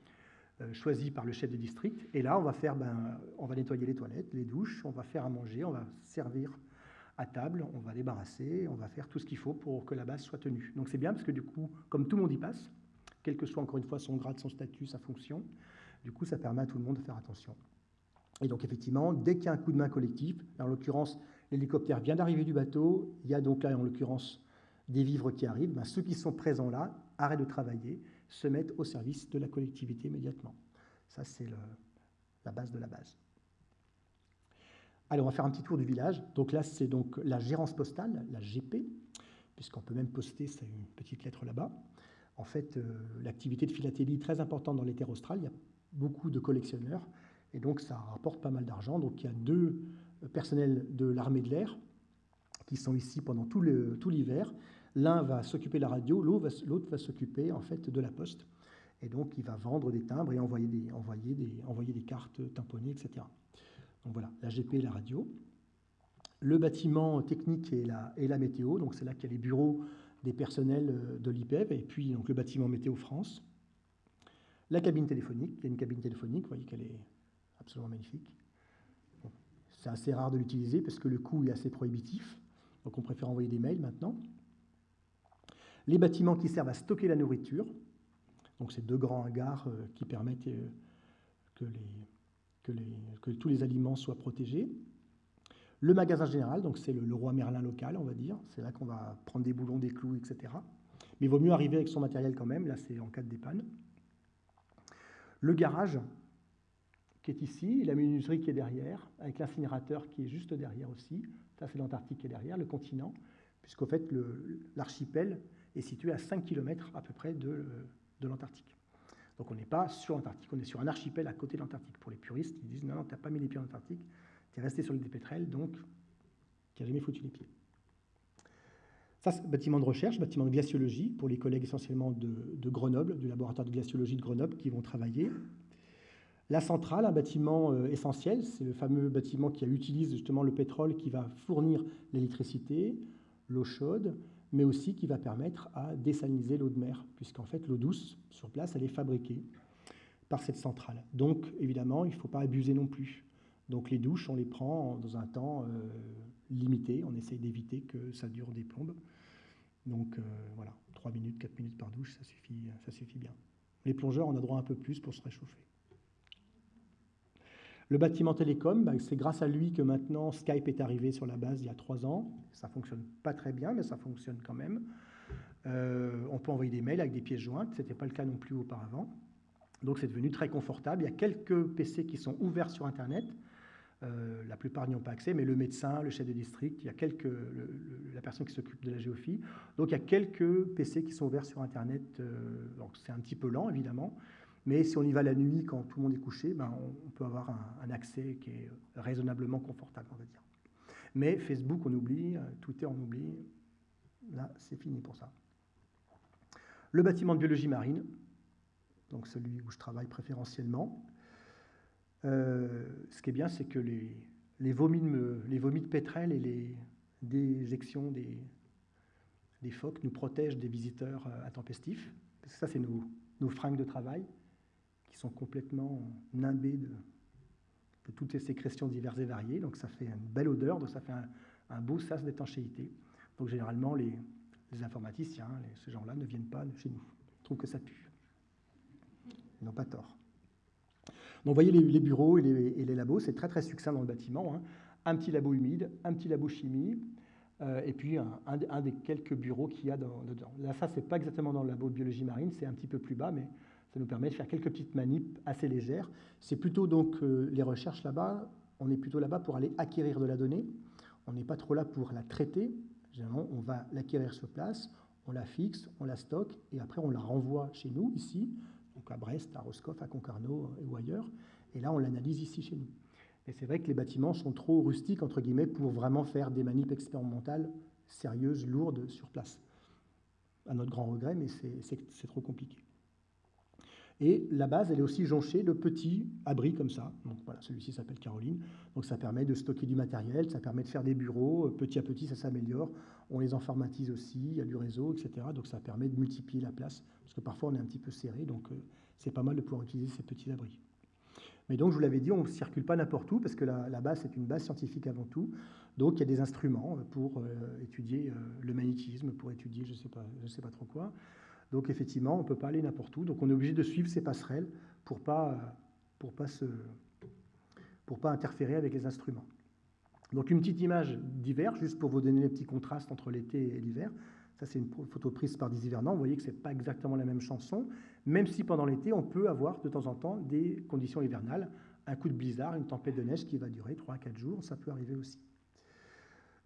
[SPEAKER 1] Euh, choisi par le chef de district. Et là, on va faire, ben, on va nettoyer les toilettes, les douches, on va faire à manger, on va servir à table, on va débarrasser, on va faire tout ce qu'il faut pour que la base soit tenue. Donc c'est bien parce que du coup, comme tout le monde y passe, quel que soit encore une fois son grade, son statut, sa fonction, du coup, ça permet à tout le monde de faire attention. Et donc effectivement, dès qu'il y a un coup de main collectif, en l'occurrence, l'hélicoptère vient d'arriver du bateau, il y a donc là en l'occurrence des vivres qui arrivent, ben, ceux qui sont présents là arrêtent de travailler, se mettent au service de la collectivité immédiatement. Ça, c'est la base de la base. Allez, on va faire un petit tour du village. Donc là, c'est donc la gérance postale, la GP, puisqu'on peut même poster, une petite lettre là-bas. En fait, euh, l'activité de philatélie est très importante dans les terres australes. Il y a beaucoup de collectionneurs, et donc ça rapporte pas mal d'argent. Donc il y a deux personnels de l'armée de l'air qui sont ici pendant tout l'hiver L'un va s'occuper de la radio, l'autre va, s'occuper en fait de la poste. Et donc, il va vendre des timbres et envoyer des, envoyer des, envoyer des cartes tamponnées, etc. Donc voilà, la GP et la radio. Le bâtiment technique et la, la météo, donc c'est là qu'il y a les bureaux des personnels euh, de l'IPEV, et puis donc, le bâtiment Météo France. La cabine téléphonique, il y a une cabine téléphonique, vous voyez qu'elle est absolument magnifique. c'est assez rare de l'utiliser parce que le coût est assez prohibitif. Donc on préfère envoyer des mails maintenant. Les bâtiments qui servent à stocker la nourriture. Donc c'est deux grands hangars euh, qui permettent euh, que, tous les aliments soient protégés. Le magasin général, donc c'est le, roi Merlin local, on va dire. C'est là qu'on va prendre des boulons, des clous, etc. Mais il vaut mieux arriver avec son matériel quand même. Là, c'est en cas de dépanne. Le garage, qui est ici, la menuiserie qui est derrière, avec l'incinérateur qui est juste derrière aussi. Ça, c'est l'Antarctique qui est derrière, le continent, puisqu'au fait, l'archipel est situé à 5 km à peu près de, l'Antarctique. Donc on n'est pas sur l'Antarctique, on est sur un archipel à côté de l'Antarctique. Pour les puristes, ils disent non, non, tu n'as pas mis les pieds en Antarctique, tu es resté sur des pétrels, donc tu n'as jamais foutu les pieds. Ça, c'est bâtiment de recherche, bâtiment de glaciologie, pour les collègues essentiellement de, de Grenoble, du laboratoire de glaciologie de Grenoble, qui vont travailler. La centrale, un bâtiment euh, essentiel, c'est le fameux bâtiment qui utilise justement le pétrole qui va fournir l'électricité, l'eau chaude, mais aussi qui va permettre à désaliniser l'eau de mer, puisqu'en fait l'eau douce sur place, elle est fabriquée par cette centrale. Donc évidemment, il ne faut pas abuser non plus. Donc les douches, on les prend dans un temps euh, limité, on essaye d'éviter que ça dure des plombes. Donc euh, voilà, 3 minutes, 4 minutes par douche, ça suffit, ça suffit bien. Les plongeurs, on a droit un peu plus pour se réchauffer. Le bâtiment télécom, bah, c'est grâce à lui que maintenant Skype est arrivé sur la base il y a trois ans. Ça fonctionne pas très bien, mais ça fonctionne quand même. Euh, on peut envoyer des mails avec des pièces jointes. Ce n'était pas le cas non plus auparavant. Donc c'est devenu très confortable. Il y a quelques PC qui sont ouverts sur Internet. Euh, la plupart n'y ont pas accès, mais le médecin, le chef de district, il y a quelques, la personne qui s'occupe de la géophilie. Donc il y a quelques PC qui sont ouverts sur Internet. Euh, donc c'est un petit peu lent, évidemment. Mais si on y va la nuit, quand tout le monde est couché, ben on, peut avoir un, accès qui est raisonnablement confortable, on va dire. Mais Facebook, on oublie, Twitter, on oublie. Là, c'est fini pour ça. Le bâtiment de biologie marine, donc celui où je travaille préférentiellement. Euh, ce qui est bien, c'est que les, les, vomis de, les vomis de et les déjections des, des phoques nous protègent des visiteurs euh, intempestifs. Parce que ça, c'est nos, nos fringues de travail qui sont complètement nimbés de, toutes ces sécrétions diverses et variées. Donc ça fait une belle odeur, donc ça fait un, beau sas d'étanchéité. Donc généralement, les, informaticiens, ces gens-là ne viennent pas chez nous. Ils trouvent que ça pue. Ils n'ont pas tort. Donc vous voyez les, bureaux et les, labos, c'est très très succinct dans le bâtiment. Hein. Un petit labo humide, un petit labo chimie, euh, et puis un, des quelques bureaux qu'il y a dedans. Là, ça, c'est pas exactement dans le labo de biologie marine, c'est un petit peu plus bas, mais ça nous permet de faire quelques petites manips assez légères. C'est plutôt donc euh, les recherches là-bas, on est plutôt là-bas pour aller acquérir de la donnée. On n'est pas trop là pour la traiter. Généralement, on va l'acquérir sur place, on la fixe, on la stocke et après on la renvoie chez nous, ici, donc à Brest, à Roscoff, à Concarneau euh, ou ailleurs. Et là, on l'analyse ici chez nous. Et c'est vrai que les bâtiments sont trop rustiques, entre guillemets, pour vraiment faire des manips expérimentales sérieuses, lourdes sur place. À notre grand regret, mais c'est trop compliqué. Et la base, elle est aussi jonchée de petits abris comme ça. Donc voilà, celui-ci s'appelle Caroline. Donc ça permet de stocker du matériel, ça permet de faire des bureaux. Petit à petit, ça s'améliore. On les informatise aussi, il y a du réseau, etc. Donc ça permet de multiplier la place, parce que parfois on est un petit peu serré, donc euh, c'est pas mal de pouvoir utiliser ces petits abris. Mais donc, je vous l'avais dit, on ne circule pas n'importe où, parce que la, base, c'est une base scientifique avant tout. Donc, il y a des instruments pour euh, étudier euh, le magnétisme, pour étudier je ne sais, sais pas trop quoi. Donc effectivement, on ne peut pas aller n'importe où. Donc on est obligé de suivre ces passerelles pour ne pas, pour pas, pas interférer avec les instruments. Donc une petite image d'hiver, juste pour vous donner les petits contrastes entre l'été et l'hiver. Ça, c'est une photo prise par des hivernants. Vous voyez que ce n'est pas exactement la même chanson, même si pendant l'été, on peut avoir de temps en temps des conditions hivernales. Un coup de blizzard, une tempête de neige qui va durer 3 à 4 jours, ça peut arriver aussi.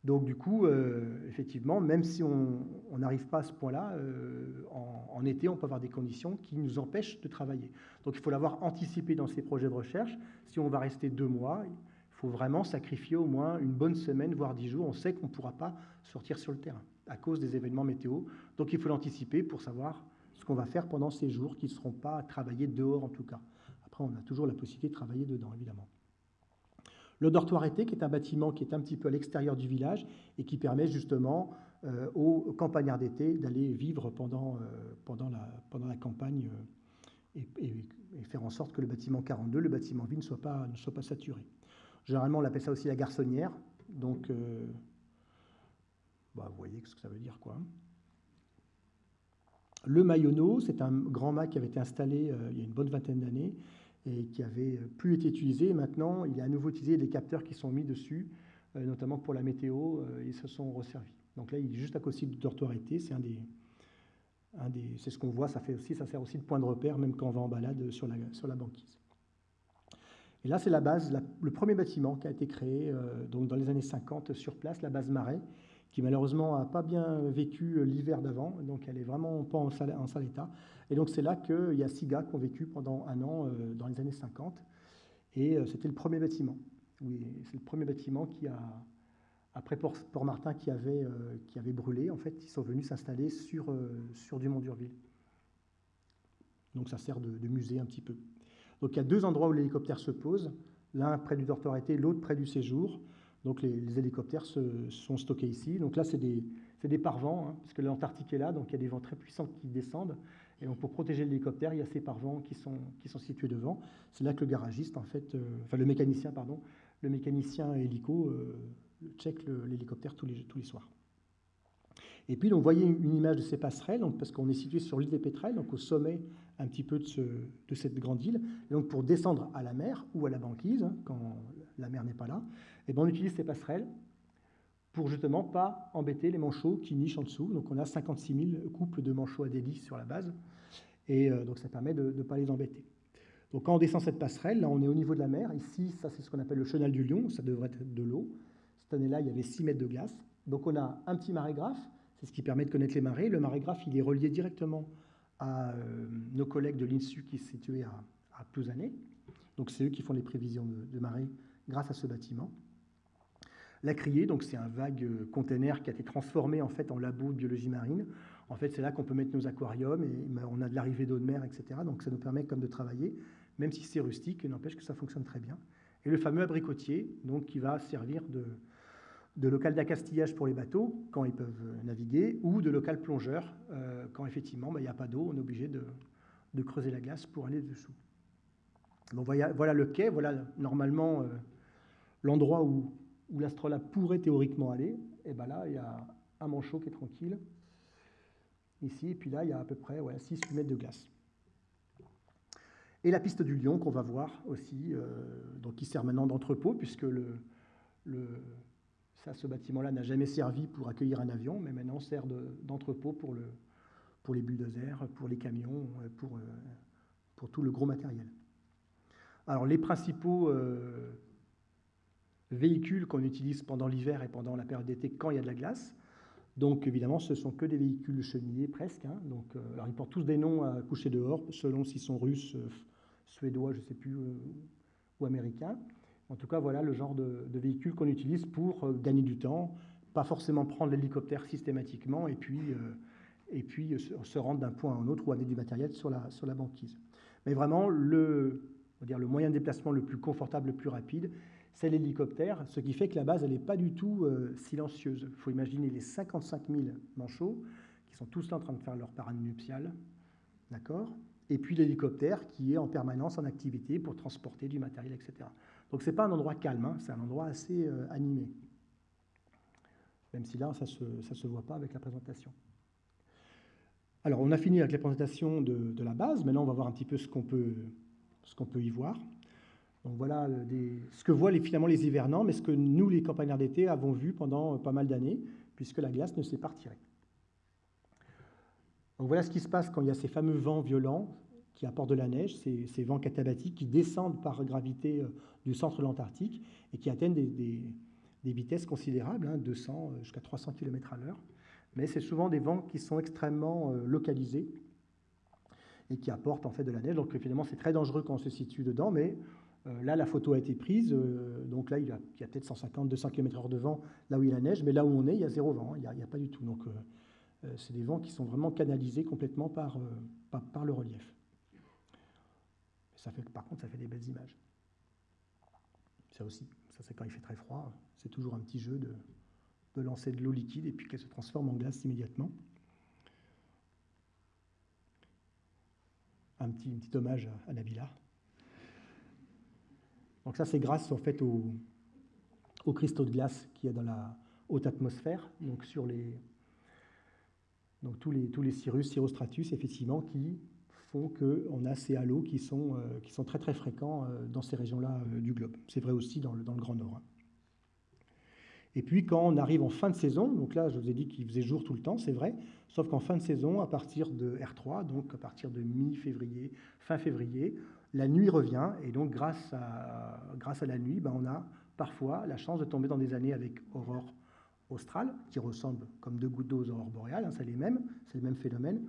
[SPEAKER 1] Donc du coup, euh, effectivement, même si on n'arrive pas à ce point-là, euh, en, été, on peut avoir des conditions qui nous empêchent de travailler. Donc il faut l'avoir anticipé dans ces projets de recherche. Si on va rester deux mois, il faut vraiment sacrifier au moins une bonne semaine, voire dix jours. On sait qu'on ne pourra pas sortir sur le terrain à cause des événements météo. Donc il faut l'anticiper pour savoir ce qu'on va faire pendant ces jours qui ne seront pas travaillés dehors en tout cas. Après, on a toujours la possibilité de travailler dedans, évidemment. Le dortoir été, qui est un bâtiment qui est un petit peu à l'extérieur du village et qui permet justement euh, aux campagnards d'été d'aller vivre pendant, euh, la, campagne euh, et, faire en sorte que le bâtiment 42, le bâtiment vie, ne soit pas, saturé. Généralement, on appelle ça aussi la garçonnière. Donc, bah, vous voyez ce que ça veut dire, quoi. Le Mayono, c'est un grand mât qui avait été installé il y a une bonne vingtaine d'années et qui avait plus été utilisé. Maintenant, il est à nouveau utilisé, des capteurs qui sont mis dessus, notamment pour la météo, ils se sont resservis. Donc là, il est juste à côté du dortoir été, c'est un des, c'est ce qu'on voit, ça, fait aussi, ça sert aussi de point de repère, même quand on va en balade sur la, sur la banquise. Et là, c'est la base, le premier bâtiment qui a été créé euh, donc dans les années 50 sur place, la base Marais, qui malheureusement n'a pas bien vécu euh, l'hiver d'avant, donc elle est vraiment pas en sale, état. Et donc c'est là qu'il y a six gars qui ont vécu pendant un an euh, dans les années 50, et c'était le premier bâtiment. C'est le premier bâtiment qui a, après Port-Martin qui, avait, euh, qui avait brûlé, en fait, ils sont venus s'installer sur, euh, sur Dumont d'Urville. Donc ça sert de, musée un petit peu. Donc il y a deux endroits où l'hélicoptère se pose, l'un près du dortoir été, l'autre près du séjour. Donc les, hélicoptères se, sont stockés ici. Donc là, c'est des, des parvents, hein, l'Antarctique est là, donc il y a des vents très puissants qui descendent. Et donc pour protéger l'hélicoptère, il y a ces parvents qui sont, qui sont situés devant. C'est là que le garagiste, en fait, euh, enfin le mécanicien, pardon, le mécanicien hélico check l'hélicoptère tous les, tous les soirs. Et puis, vous voyez une image de ces passerelles, donc, parce qu'on est situé sur l'île des Pétrels, donc au sommet un petit peu de, ce, de, cette grande île. Donc, pour descendre à la mer ou à la banquise, hein, quand la mer n'est pas là, et eh ben, on utilise ces passerelles pour justement pas embêter les manchots qui nichent en dessous. Donc, on a 56 000 couples de manchots à délice sur la base. Et euh, donc, ça permet de ne pas les embêter. Donc, quand on descend cette passerelle, là, on est au niveau de la mer. Ici, ça, c'est ce qu'on appelle le chenal du lion. Ça devrait être de l'eau. Cette année-là, il y avait 6 mètres de glace. Donc on a un petit marégraphe, c'est ce qui permet de connaître les marées. Le marégraphe, il est relié directement à euh, nos collègues de l'INSU qui est situé à, à. Donc c'est eux qui font les prévisions de, marée grâce à ce bâtiment. La criée, donc c'est un vague euh, container qui a été transformé en fait en labo de biologie marine. En fait, c'est là qu'on peut mettre nos aquariums et ben, on a de l'arrivée d'eau de mer, etc. Donc ça nous permet comme de travailler, même si c'est rustique, n'empêche que ça fonctionne très bien. Et le fameux abricotier, donc qui va servir de, de local d'accastillage pour les bateaux quand ils peuvent naviguer, ou de local plongeur euh, quand effectivement bah, il n'y a pas d'eau, on est obligé de, creuser la glace pour aller dessous. Voilà, le quai, voilà normalement euh, l'endroit où, où l'astrolabe pourrait théoriquement aller. Et ben là, il y a un manchot qui est tranquille, ici, et puis là, il y a à peu près ouais, 6-8 mètres de glace. Et la piste du lion qu'on va voir aussi, euh, donc qui sert maintenant d'entrepôt, puisque ce bâtiment-là n'a jamais servi pour accueillir un avion, mais maintenant sert d'entrepôt pour, le, pour les bulldozers, pour les camions, euh, pour, euh, pour tout le gros matériel. Alors les principaux véhicules qu'on utilise pendant l'hiver et pendant la période d'été quand il y a de la glace, donc évidemment ce sont que des véhicules chenillés presque. Hein. donc, alors ils portent tous des noms à coucher dehors, selon s'ils sont russes, suédois, je ne sais plus, ou américains. En tout cas, voilà le genre de, véhicule qu'on utilise pour euh, gagner du temps, pas forcément prendre l'hélicoptère systématiquement et puis, euh, et puis se rendre d'un point à un autre ou amener du matériel sur la, sur la banquise. Mais vraiment, le, dire, le moyen de déplacement le plus confortable, le plus rapide, c'est l'hélicoptère, ce qui fait que la base, n'est pas du tout euh, silencieuse. Il faut imaginer les 55 000 manchots qui sont tous là en train de faire leur parade nuptiale, d'accord? Et puis l'hélicoptère qui est en permanence en activité pour transporter du matériel, etc. Donc ce n'est pas un endroit calme, hein, c'est un endroit assez euh, animé. Même si là, ça ne se, voit pas avec la présentation. Alors, on a fini avec la présentation de, la base. Maintenant, on va voir un petit peu ce qu'on peut y voir. Donc voilà euh, ce que voient les, finalement les hivernants, mais ce que nous, les campagnards d'été, avons vu pendant euh, pas mal d'années, puisque la glace ne s'est pas retirée. Voilà ce qui se passe quand il y a ces fameux vents violents qui apportent de la neige, ces, vents catabatiques qui descendent par gravité euh, du centre de l'Antarctique et qui atteignent des, vitesses considérables, 200 hein, jusqu'à 300 km à l'heure. Mais c'est souvent des vents qui sont extrêmement localisés et qui apportent en fait de la neige. Donc finalement, c'est très dangereux quand on se situe dedans, mais là, la photo a été prise. donc là, il y a, peut-être 150, 200 km/h de vent là où il y a la neige, mais là où on est, il y a zéro vent, il n'y a, pas du tout. Donc c'est des vents qui sont vraiment canalisés complètement par, le relief fait, par contre, ça fait des belles images. Ça aussi, ça c'est quand il fait très froid, c'est toujours un petit jeu de, lancer de l'eau liquide et puis qu'elle se transforme en glace immédiatement. Un petit, petit hommage à, Nabila. Donc ça, c'est grâce en fait au, aux cristaux de glace qu'il y a dans la haute atmosphère, donc sur les, donc tous les, tous les cirrus, cirrostratus, effectivement, qui font qu'on a ces halos qui sont, euh, qui sont très très fréquents euh, dans ces régions-là euh, du globe. C'est vrai aussi dans le, dans le Grand Nord. Hein. Et puis quand on arrive en fin de saison, donc là je vous ai dit qu'il faisait jour tout le temps, c'est vrai, sauf qu'en fin de saison, à partir de R3, donc à partir de mi-février, fin février, la nuit revient, et donc grâce à, grâce à la nuit, ben, on a parfois la chance de tomber dans des années avec aurore australe, qui ressemble comme deux gouttes d'eau aux aurores boréales, hein, c'est les mêmes, c'est le même phénomène,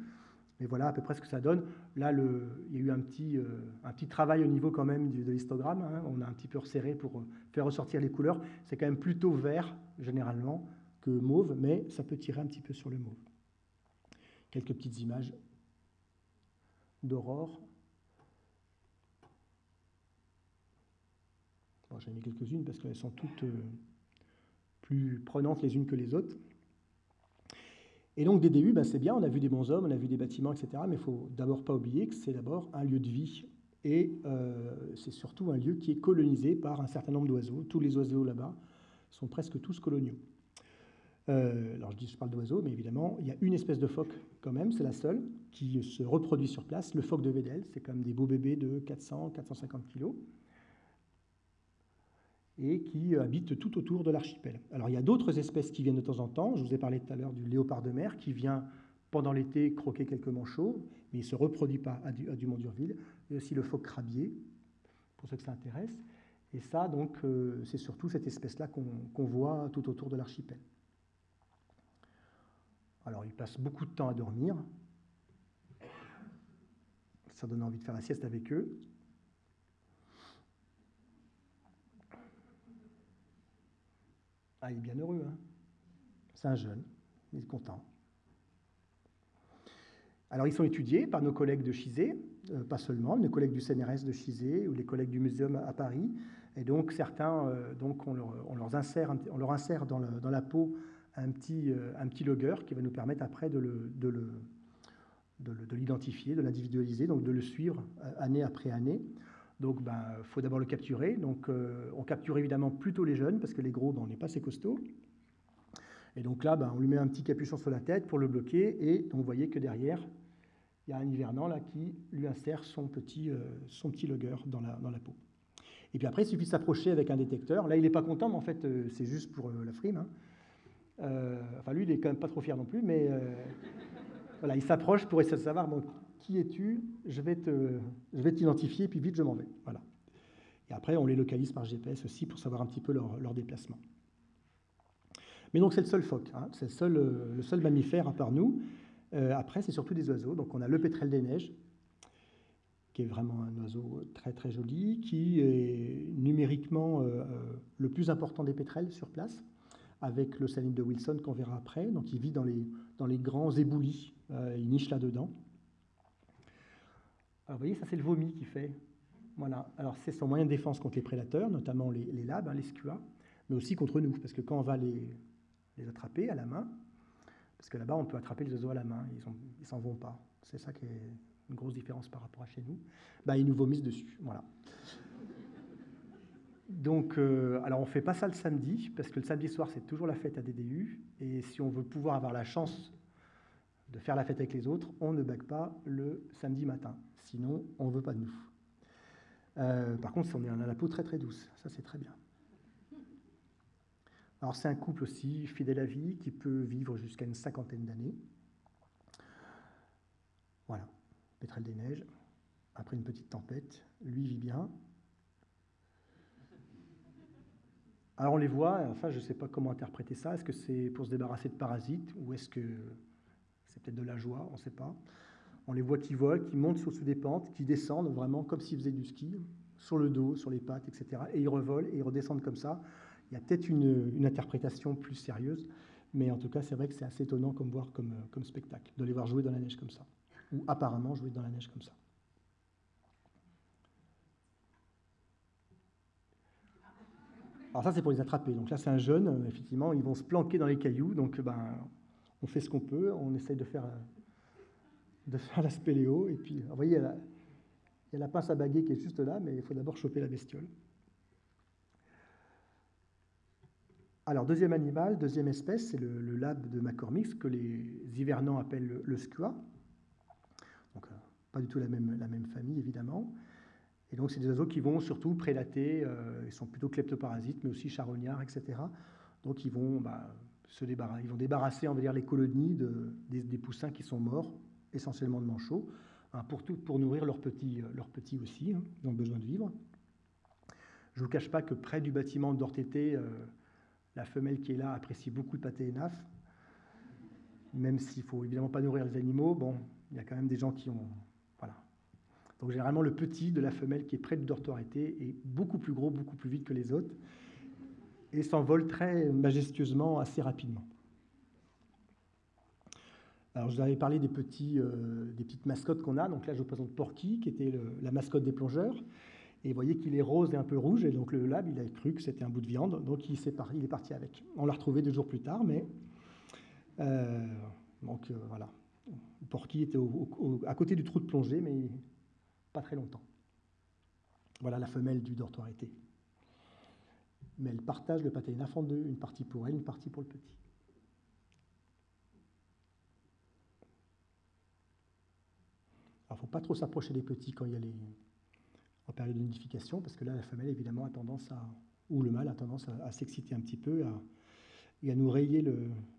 [SPEAKER 1] mais voilà à peu près ce que ça donne. Là, il y a eu un petit, euh, un petit travail au niveau quand même de, l'histogramme. Hein. On a un petit peu resserré pour euh, faire ressortir les couleurs. C'est quand même plutôt vert, généralement, que mauve, mais ça peut tirer un petit peu sur le mauve. Quelques petites images d'aurore. J'en ai mis quelques-unes parce qu'elles sont toutes euh, plus prenantes les unes que les autres. Et donc DDU, ben c'est bien, on a vu des bons hommes, on a vu des bâtiments, etc. Mais il faut d'abord pas oublier que c'est d'abord un lieu de vie. Et euh, c'est surtout un lieu qui est colonisé par un certain nombre d'oiseaux. Tous les oiseaux là-bas sont presque tous coloniaux. Euh, alors je dis, je parle d'oiseaux, mais évidemment, il y a une espèce de phoque quand même, c'est la seule, qui se reproduit sur place, le phoque de Vedel. C'est comme des beaux bébés de 400-450 kilos et qui habitent tout autour de l'archipel. Alors il y a d'autres espèces qui viennent de temps en temps. Je vous ai parlé tout à l'heure du léopard de mer qui vient pendant l'été croquer quelques manchots, mais il ne se reproduit pas à, du, Dumont d'Urville. Il y a aussi le phoque crabier, pour ceux que ça intéresse. Et ça, donc, euh, c'est surtout cette espèce-là qu'on voit tout autour de l'archipel. Alors, ils passent beaucoup de temps à dormir. Ça donne envie de faire la sieste avec eux. Ah, il est bien heureux. Hein C'est un jeune, il est content. Alors, ils sont étudiés par nos collègues de Chizé, euh, pas seulement, nos collègues du CNRS de Chizé ou les collègues du Muséum à Paris. Et donc, certains, euh, on, leur, insère, dans, la peau un petit, euh, logger qui va nous permettre après de de l'identifier, de l'individualiser, donc de le suivre année après année. Donc, il ben, faut d'abord le capturer. Donc, euh, on capture évidemment plutôt les jeunes, parce que les gros, ben, on n'est pas assez costaud. Et donc là, ben, on lui met un petit capuchon sur la tête pour le bloquer. Et donc, vous voyez que derrière, il y a un hivernant là, qui lui insère son petit, euh, son petit logger dans la, dans la peau. Et puis après, il suffit de s'approcher avec un détecteur. Là, il n'est pas content, mais en fait, euh, c'est juste pour la frime. Hein. enfin, lui, il n'est quand même pas trop fier non plus, mais voilà, il s'approche pour essayer de savoir qui es-tu Je vais te, je puis vite, je m'en vais. Voilà. Et après, on les localise par GPS aussi pour savoir un petit peu leur, déplacement. Mais donc, c'est le seul phoque, hein. c'est le seul, euh, le seul mammifère à part nous. Euh, après, c'est surtout des oiseaux. Donc, on a le pétrel des neiges, qui est vraiment un oiseau très très joli, qui est numériquement euh, le plus important des pétrels sur place, avec le saline de Wilson qu'on verra après. Donc, il vit dans les, dans les grands éboulis, il niche là-dedans. Alors, vous voyez, ça c'est le vomi qui fait. Voilà. Alors, c'est son moyen de défense contre les prédateurs, notamment les, les labs, hein, les SQA, mais aussi contre nous, parce que quand on va les, les attraper à la main, parce que là-bas, on peut attraper les oiseaux à la main, ils ne s'en vont pas. C'est ça qui est une grosse différence par rapport à chez nous. Bah, ils nous vomissent dessus. Voilà. Donc, euh, alors on ne fait pas ça le samedi, parce que le samedi soir, c'est toujours la fête à DDU. Et si on veut pouvoir avoir la chance de faire la fête avec les autres, on ne bague pas le samedi matin. Sinon, on ne veut pas de nous. Euh, par contre, on est a la peau très très douce, ça c'est très bien. Alors c'est un couple aussi fidèle à vie qui peut vivre jusqu'à une cinquantaine d'années. Voilà, pétrel des neiges, après une petite tempête, lui vit bien. Alors on les voit, enfin je ne sais pas comment interpréter ça, est-ce que c'est pour se débarrasser de parasites ou est-ce que peut-être de la joie, on ne sait pas. On les voit qui volent, qui montent sur des pentes, qui descendent vraiment comme s'ils faisaient du ski, sur le dos, sur les pattes, etc. Et ils revolent et ils redescendent comme ça. Il y a peut-être une, interprétation plus sérieuse, mais en tout cas, c'est vrai que c'est assez étonnant comme voir comme, comme spectacle, de les voir jouer dans la neige comme ça, ou apparemment jouer dans la neige comme ça. Alors ça, c'est pour les attraper. Donc là, c'est un jeune, effectivement, ils vont se planquer dans les cailloux, donc ben, on fait ce qu'on peut, on essaye de faire de faire la spéléo. Et puis, vous voyez, il y, a la, pince à baguer qui est juste là, mais il faut d'abord choper la bestiole. Alors, deuxième animal, deuxième espèce, c'est le, lab de McCormick, que les hivernants appellent le, le. Donc, euh, pas du tout la même, la même famille, évidemment. Et donc, c'est des oiseaux qui vont surtout prédater, euh, ils sont plutôt kleptoparasites, mais aussi charognards, etc. Donc, ils vont, bah, ils vont débarrasser, on dire, les colonies de, des, poussins qui sont morts, essentiellement de manchots, hein, pour, nourrir leurs petits, euh, aussi, hein, ils ont besoin de vivre. Je ne vous cache pas que près du bâtiment d'Ortété, euh, la femelle qui est là apprécie beaucoup le pâté naf, même s'il ne faut évidemment pas nourrir les animaux. Bon, il y a quand même des gens qui ont donc généralement, le petit de la femelle qui est près du dortoir été est beaucoup plus gros, beaucoup plus vite que les autres, et s'envole très majestueusement assez rapidement. Alors, je vous avais parlé euh, des petites mascottes qu'on a. Donc là, je vous présente Porky, qui était la mascotte des plongeurs. Et vous voyez qu'il est rose et un peu rouge. Et donc le lab, il a cru que c'était un bout de viande. Donc il, est, il est parti avec. On l'a retrouvé deux jours plus tard, mais... Euh, donc euh, voilà. Porky était à côté du trou de plongée, mais pas très longtemps. Voilà la femelle du dortoir été. Mais elle partage le pâté en deux, une partie pour elle, une partie pour le petit. Alors, il ne faut pas trop s'approcher des petits quand il y a les, en période de nidification, parce que là, la femelle, évidemment, a tendance à, ou le mâle a tendance à, s'exciter un petit peu et à nous rayer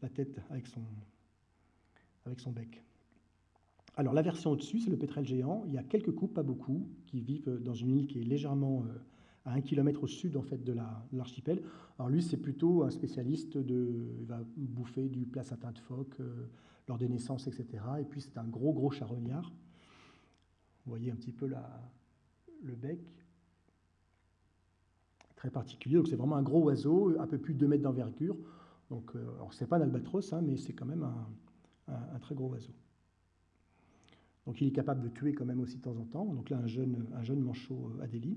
[SPEAKER 1] la tête avec son, avec son bec. Alors la version au-dessus, c'est le pétrel géant. Il y a quelques couples, pas beaucoup, qui vivent dans une île qui est légèrement euh, à un kilomètre au sud en fait de l'archipel. Alors lui, c'est plutôt un spécialiste de, il va bouffer du placentin de phoque euh, lors des naissances, etc. Et puis c'est un gros gros charognard. Vous voyez un petit peu le bec très particulier. Donc c'est vraiment un gros oiseau, un peu plus de 2 mètres d'envergure. Donc, euh, c'est pas un albatros, hein, mais c'est quand même un très gros oiseau. Donc il est capable de tuer quand même aussi de temps en temps. Donc là, un jeune, un jeune manchot euh, Adélie.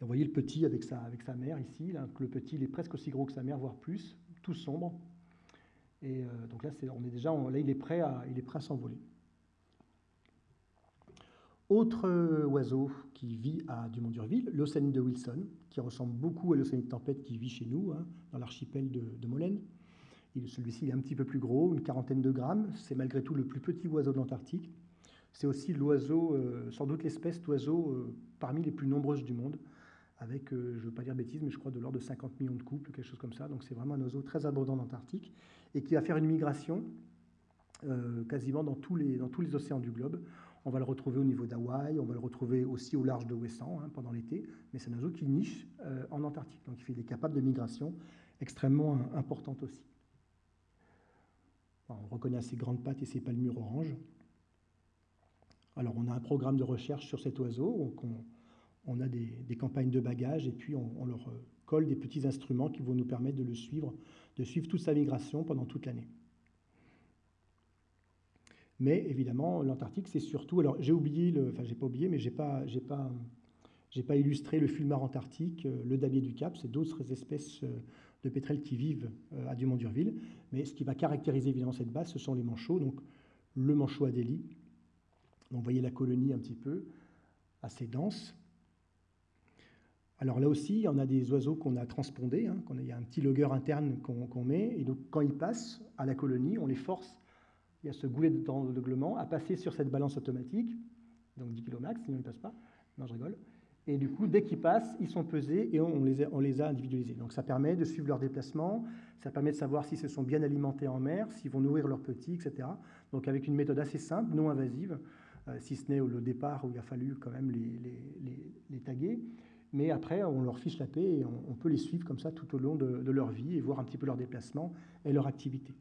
[SPEAKER 1] Vous voyez le petit avec sa, avec sa mère ici. Le petit, il est presque aussi gros que sa mère, voire plus, tout sombre. Et euh, donc là, on est déjà, là, il est prêt à, il est prêt à s'envoler. Autre euh, oiseau qui vit à Dumont-Durville, l'océanide de Wilson, qui ressemble beaucoup à l'océanide de tempête qui vit chez nous, hein, dans l'archipel de, de Molène. Celui-ci est un petit peu plus gros, une quarantaine de grammes. C'est malgré tout le plus petit oiseau de l'Antarctique. C'est aussi l'oiseau, euh, sans doute l'espèce d'oiseau parmi les plus nombreuses du monde, avec, euh, je ne veux pas dire bêtises, mais je crois de l'ordre de 50 millions de couples, quelque chose comme ça. Donc c'est vraiment un oiseau très abondant en Antarctique et qui va faire une migration quasiment dans tous, les, océans du globe. On va le retrouver au niveau d'Hawaï, on va le retrouver aussi au large de Wesson hein, pendant l'été, mais c'est un oiseau qui niche en Antarctique. Donc il est capable de migration extrêmement importante aussi. On reconnaît ses grandes pattes et ses palmures oranges. Alors, on a un programme de recherche sur cet oiseau. On, a des, campagnes de bagages et puis on, leur euh, colle des petits instruments qui vont nous permettre de le suivre, de suivre toute sa migration pendant toute l'année. Mais évidemment, l'Antarctique, c'est surtout. Alors, j'ai oublié, le, enfin, j'ai pas oublié, mais j'ai pas, pas, illustré le fulmar antarctique, euh, le damier du Cap, c'est d'autres espèces euh, de pétrels qui vivent à Dumont-Durville. Mais ce qui va caractériser évidemment cette base, ce sont les manchots. Donc le manchot Adélie. Donc vous voyez la colonie un petit peu, assez dense. Alors là aussi, en a des oiseaux qu'on a transpondés, hein, il y a un petit logger interne qu'on met, et donc quand ils passent à la colonie, on les force, il y a ce goulet de glement, à passer sur cette balance automatique, donc 10 km max, sinon ils ne passent pas. Non, je rigole. Et du coup, dès qu'ils passent, ils sont pesés et on les, a, on a, individualisés. Donc ça permet de suivre leur déplacement, ça permet de savoir s'ils se sont bien alimentés en mer, s'ils vont nourrir leurs petits, etc. Donc avec une méthode assez simple, non invasive, euh, si ce n'est au départ où il a fallu quand même les, taguer. Mais après, on leur fiche la paix et on, peut les suivre comme ça tout au long de, leur vie et voir un petit peu leur déplacement et leur activité.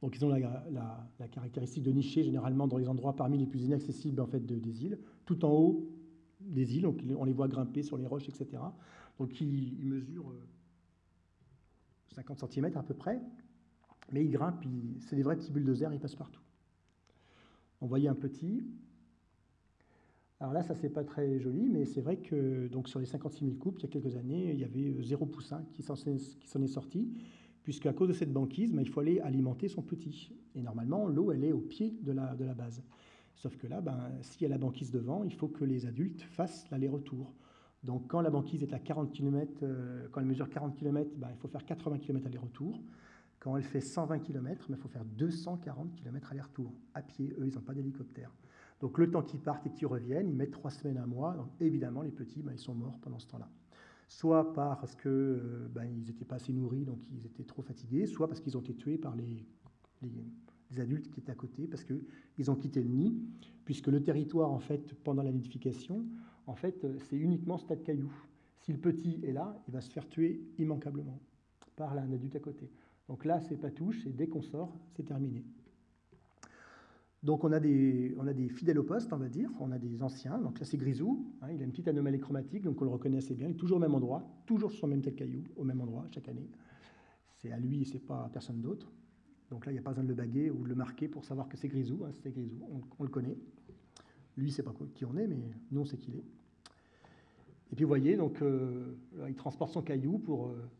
[SPEAKER 1] Donc ils ont la, caractéristique de nicher généralement dans les endroits parmi les plus inaccessibles en fait, de, des îles, tout en haut des îles, donc on les voit grimper sur les roches, etc. Donc ils, mesurent 50 euh, cm à peu près, mais ils grimpent, c'est des vrais petits bulldozers, ils passent partout. On voyait un petit. Alors là, ça c'est pas très joli, mais c'est vrai que donc sur les 56 000 coupes, il y a quelques années, il y avait euh, zéro poussin qui s'en est, sorti, puisqu'à cause de cette banquise, il faut aller alimenter son petit. Et normalement, l'eau, elle est au pied de la, de la base. Sauf que là, ben, s'il y a la banquise devant, il faut que les adultes fassent l'aller-retour. Donc quand la banquise est à 40 km, euh, quand elle mesure 40 km, ben, il faut faire 80 km aller-retour. Quand elle fait 120 km, ben, il faut faire 240 km aller-retour. À pied, eux, ils n'ont pas d'hélicoptère. Donc le temps qu'ils partent et qu'ils reviennent, ils mettent trois semaines, un mois. Donc évidemment, les petits, ben, ils sont morts pendant ce temps-là. Soit parce qu'ils euh, ben, n'étaient pas assez nourris, donc ils étaient trop fatigués, soit parce qu'ils ont été tués par les, adultes qui étaient à côté, parce qu'ils ont quitté le nid, puisque le territoire, en fait, pendant la nidification, en fait, euh, c'est uniquement stade caillou. Si le petit est là, il va se faire tuer immanquablement par un adulte à côté. Donc là, c'est pas touche, et dès qu'on sort, c'est terminé. Donc on a, des, fidèles au poste, on va dire, on a des anciens. Donc là c'est Grisou, hein, il a une petite anomalie chromatique, donc on le reconnaît assez bien. Il est toujours au même endroit, toujours sur le même tel caillou, au même endroit chaque année. C'est à lui, c'est pas à personne d'autre. Donc là, il n'y a pas besoin de le baguer ou de le marquer pour savoir que c'est Grisou. Hein, c'est Grisou, on, le connaît. Lui, c'est pas qui on est, mais nous, on sait qui il est. Et puis vous voyez, donc, euh, il transporte son caillou pour, euh,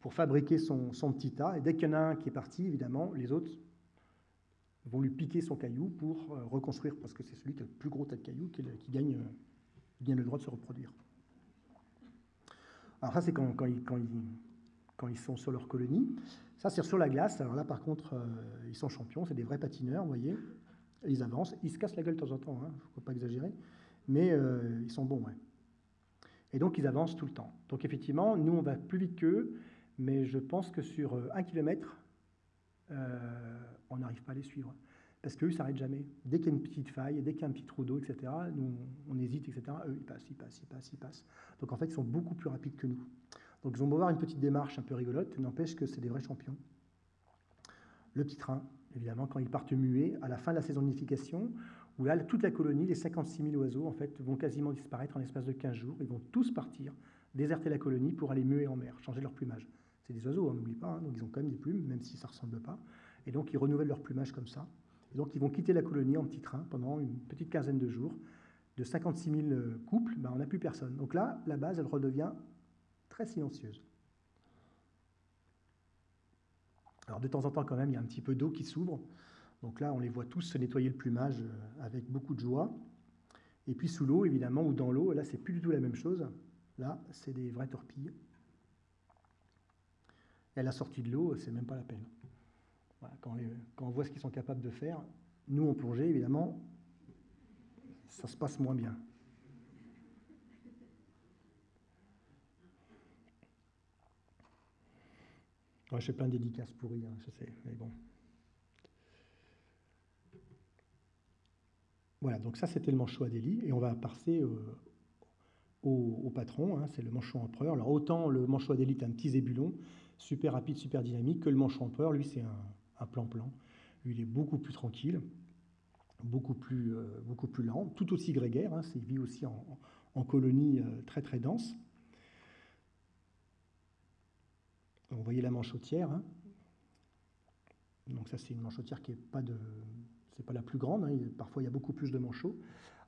[SPEAKER 1] pour fabriquer son, son, petit tas. Et dès qu'il y en a un qui est parti, évidemment, les autres vont lui piquer son caillou pour euh, reconstruire, parce que c'est celui qui a le plus gros tas de cailloux qui, gagne, gagne, le droit de se reproduire. Alors ça, c'est quand, ils sont sur leur colonie. Ça, c'est sur la glace. Alors là, par contre, ils sont champions, c'est des vrais patineurs, vous voyez. Ils avancent, ils se cassent la gueule de temps en temps, il hein, ne faut pas exagérer, mais ils sont bons, ouais. Et donc, ils avancent tout le temps. Donc, effectivement, nous, on va plus vite qu'eux, mais je pense que sur euh, un kilomètre, euh, on n'arrive pas à les suivre. Parce qu'eux, ils ne s'arrêtent jamais. Dès qu'il y a une petite faille, dès qu'il y a un petit trou d'eau, etc., nous, on hésite, etc., eux, ils passent, ils passent, ils passent, ils passent. Donc, en fait, ils sont beaucoup plus rapides que nous. Donc, ils ont beau avoir une petite démarche un peu rigolote, n'empêche que c'est des vrais champions. Le petit train, évidemment, quand ils partent muets, à la fin de la saison de nidification, où là, toute la colonie, les 56 000 oiseaux, en fait, vont quasiment disparaître en l'espace de 15 jours. Ils vont tous partir, déserter la colonie pour aller muer en mer, changer leur plumage. C'est des oiseaux, on n'oublie pas, hein, donc ils ont quand même des plumes, même si ça ne ressemble pas. Et donc, ils renouvellent leur plumage comme ça. Et donc, ils vont quitter la colonie en petit train pendant une petite quinzaine de jours. De 56 000 euh, couples, ben, on n'a plus personne. Donc là, la base, elle redevient très silencieuse. Alors, de temps en temps, quand même, il y a un petit peu d'eau qui s'ouvre. Donc là, on les voit tous se nettoyer le plumage euh, avec beaucoup de joie. Et puis sous l'eau, évidemment, ou dans l'eau, là, c'est plus du tout la même chose. Là, c'est des vraies torpilles. Et à la sortie de l'eau, c'est même pas la peine. Quand, on voit ce qu'ils sont capables de faire, nous, en plongée, évidemment, ça se passe moins bien. je fais plein de dédicaces pourries, hein, je sais, mais bon. Voilà, donc ça c'était le manchot Adélie, et on va passer euh, au, patron, hein, c'est le manchot empereur. Alors autant le manchot Adélie est un petit zébulon, super rapide, super dynamique, que le manchot empereur, lui c'est un plan-plan. Lui il est beaucoup plus tranquille, beaucoup plus, euh, lent, tout aussi grégaire, hein, il vit aussi en, colonie euh, très très dense. Vous voyez la manchotière, hein. donc ça c'est une manchotière qui n'est pas de la plus grande, hein, parfois il y a beaucoup plus de manchots.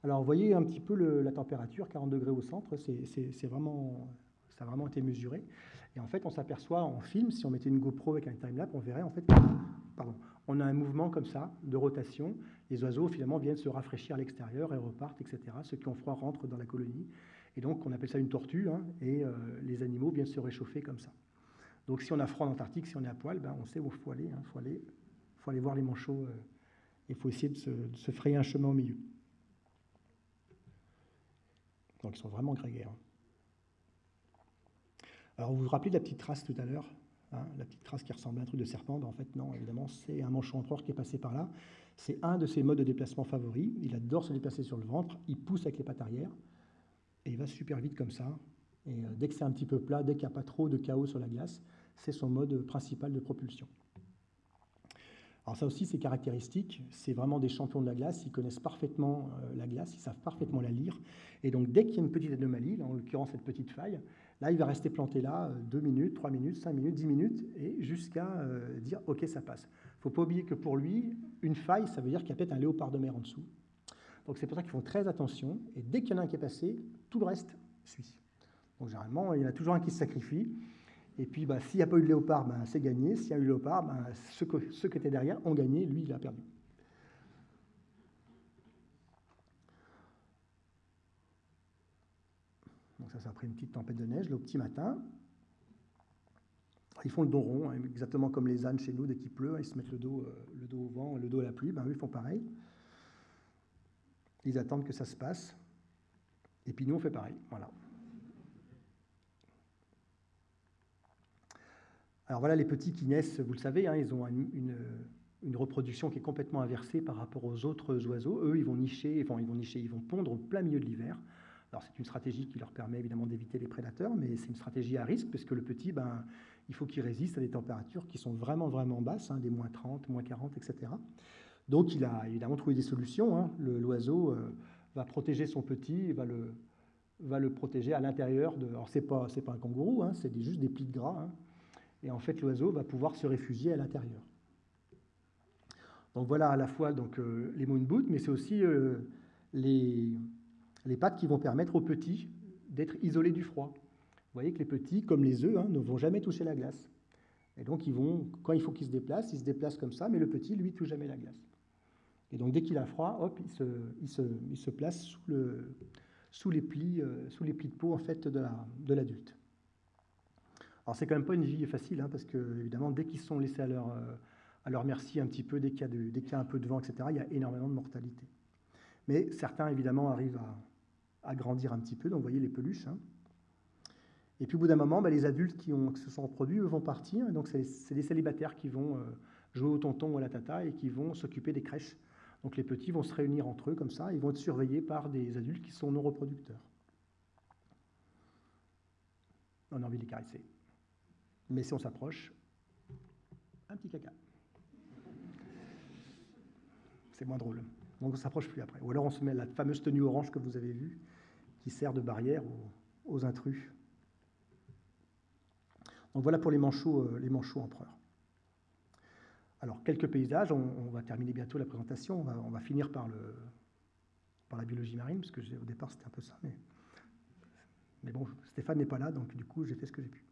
[SPEAKER 1] Alors vous voyez un petit peu la température, 40 degrés au centre, c'est vraiment, ça a vraiment été mesuré. Et en fait, on s'aperçoit en film, si on mettait une GoPro avec un timelapse, on verrait en fait, on a un mouvement comme ça de rotation. Les oiseaux finalement viennent se rafraîchir à l'extérieur et repartent, etc. Ceux qui ont froid rentrent dans la colonie. Et donc on appelle ça une tortue, hein, et euh, les animaux viennent se réchauffer comme ça. Donc si on a froid en Antarctique, si on est à poil, ben, on sait où il faut aller. Il hein, faut, aller, voir les manchots. Euh, il faut essayer de se, frayer un chemin au milieu. Donc ils sont vraiment grégaires. Alors vous vous rappelez de la petite trace tout à l'heure? Hein, La petite trace qui ressemble à un truc de serpent En fait, non, évidemment, c'est un manchon empereur qui est passé par là. C'est un de ses modes de déplacement favoris. Il adore se déplacer sur le ventre. Il pousse avec les pattes arrière. Et il va super vite comme ça. Et euh, dès que c'est un petit peu plat, dès qu'il n'y a pas trop de chaos sur la glace, c'est son mode principal de propulsion. Alors ça aussi, c'est caractéristique, c'est vraiment des champions de la glace, ils connaissent parfaitement euh, la glace, ils savent parfaitement la lire. Et donc dès qu'il y a une petite anomalie, en l'occurrence cette petite faille, là, il va rester planté là 2 euh, minutes, 3 minutes, 5 minutes, 10 minutes, et jusqu'à euh, dire « ok, ça passe ». Il ne faut pas oublier que pour lui, une faille, ça veut dire qu'il y a peut-être un léopard de mer en dessous. Donc c'est pour ça qu'ils font très attention, et dès qu'il y en a un qui est passé, tout le reste suit. Donc généralement, il y en a toujours un qui se sacrifie, et puis, bah, s'il n'y a pas eu de léopard, bah, c'est gagné. S'il y a eu le léopard, bah, ceux, qui étaient derrière ont gagné. Lui, il a perdu. Donc ça, ça après une petite tempête de neige, le petit matin. Ils font le dos rond, hein, exactement comme les ânes chez nous, dès qu'il pleut, hein, ils se mettent le dos, euh, le dos au vent, le dos à la pluie, ben, eux, ils font pareil. Ils attendent que ça se passe. Et puis nous, on fait pareil. Voilà. Alors voilà les petits qui naissent, vous le savez, hein, ils ont une, reproduction qui est complètement inversée par rapport aux autres oiseaux. Eux, ils vont nicher, enfin, ils vont nicher, ils vont pondre au plein milieu de l'hiver. Alors c'est une stratégie qui leur permet évidemment d'éviter les prédateurs, mais c'est une stratégie à risque parce que le petit, ben, il faut qu'il résiste à des températures qui sont vraiment vraiment basses, hein, des moins 30, moins 40, etc. Donc il a évidemment trouvé des solutions. Hein. L'oiseau euh, va protéger son petit, va le, va le protéger à l'intérieur de. Alors c'est pas pas un kangourou, c'est juste des plis de gras. Et en fait, l'oiseau va pouvoir se réfugier à l'intérieur. Donc voilà à la fois donc, euh, les moon boots, mais c'est aussi euh, les, les pattes qui vont permettre aux petits d'être isolés du froid. Vous voyez que les petits, comme les œufs, hein, ne vont jamais toucher la glace. Et donc, vont, quand il faut qu'ils se déplacent, ils se déplacent comme ça, mais le petit, lui, touche jamais la glace. Et donc, dès qu'il a froid, hop, il se, place sous, le, sous, les plis, euh, sous les plis de peau en fait, de l'adulte. Alors c'est quand même pas une vie facile, hein, parce que évidemment, dès qu'ils sont laissés à leur, euh, à leur merci un petit peu, dès qu'il y, a un peu de vent, etc., il y a énormément de mortalité. Mais certains, évidemment, arrivent à, grandir un petit peu, donc vous voyez les peluches. Hein. Et puis au bout d'un moment, bah, les adultes qui, ont, se sont reproduits, eux, vont partir, donc c'est les célibataires qui vont euh, jouer au tonton ou à la tata et qui vont s'occuper des crèches. Donc les petits vont se réunir entre eux comme ça, ils vont être surveillés par des adultes qui sont non reproducteurs. On a envie de les caresser. Mais si on s'approche, un petit caca. C'est moins drôle. Donc on ne s'approche plus après. Ou alors on se met la fameuse tenue orange que vous avez vue, qui sert de barrière aux, intrus. Donc voilà pour les manchots, euh, les manchots empereurs. Alors, quelques paysages, on, va terminer bientôt la présentation, on va, finir par, le, par la biologie marine, parce que au départ c'était un peu ça, mais, mais bon, Stéphane n'est pas là, donc du coup j'ai fait ce que j'ai pu.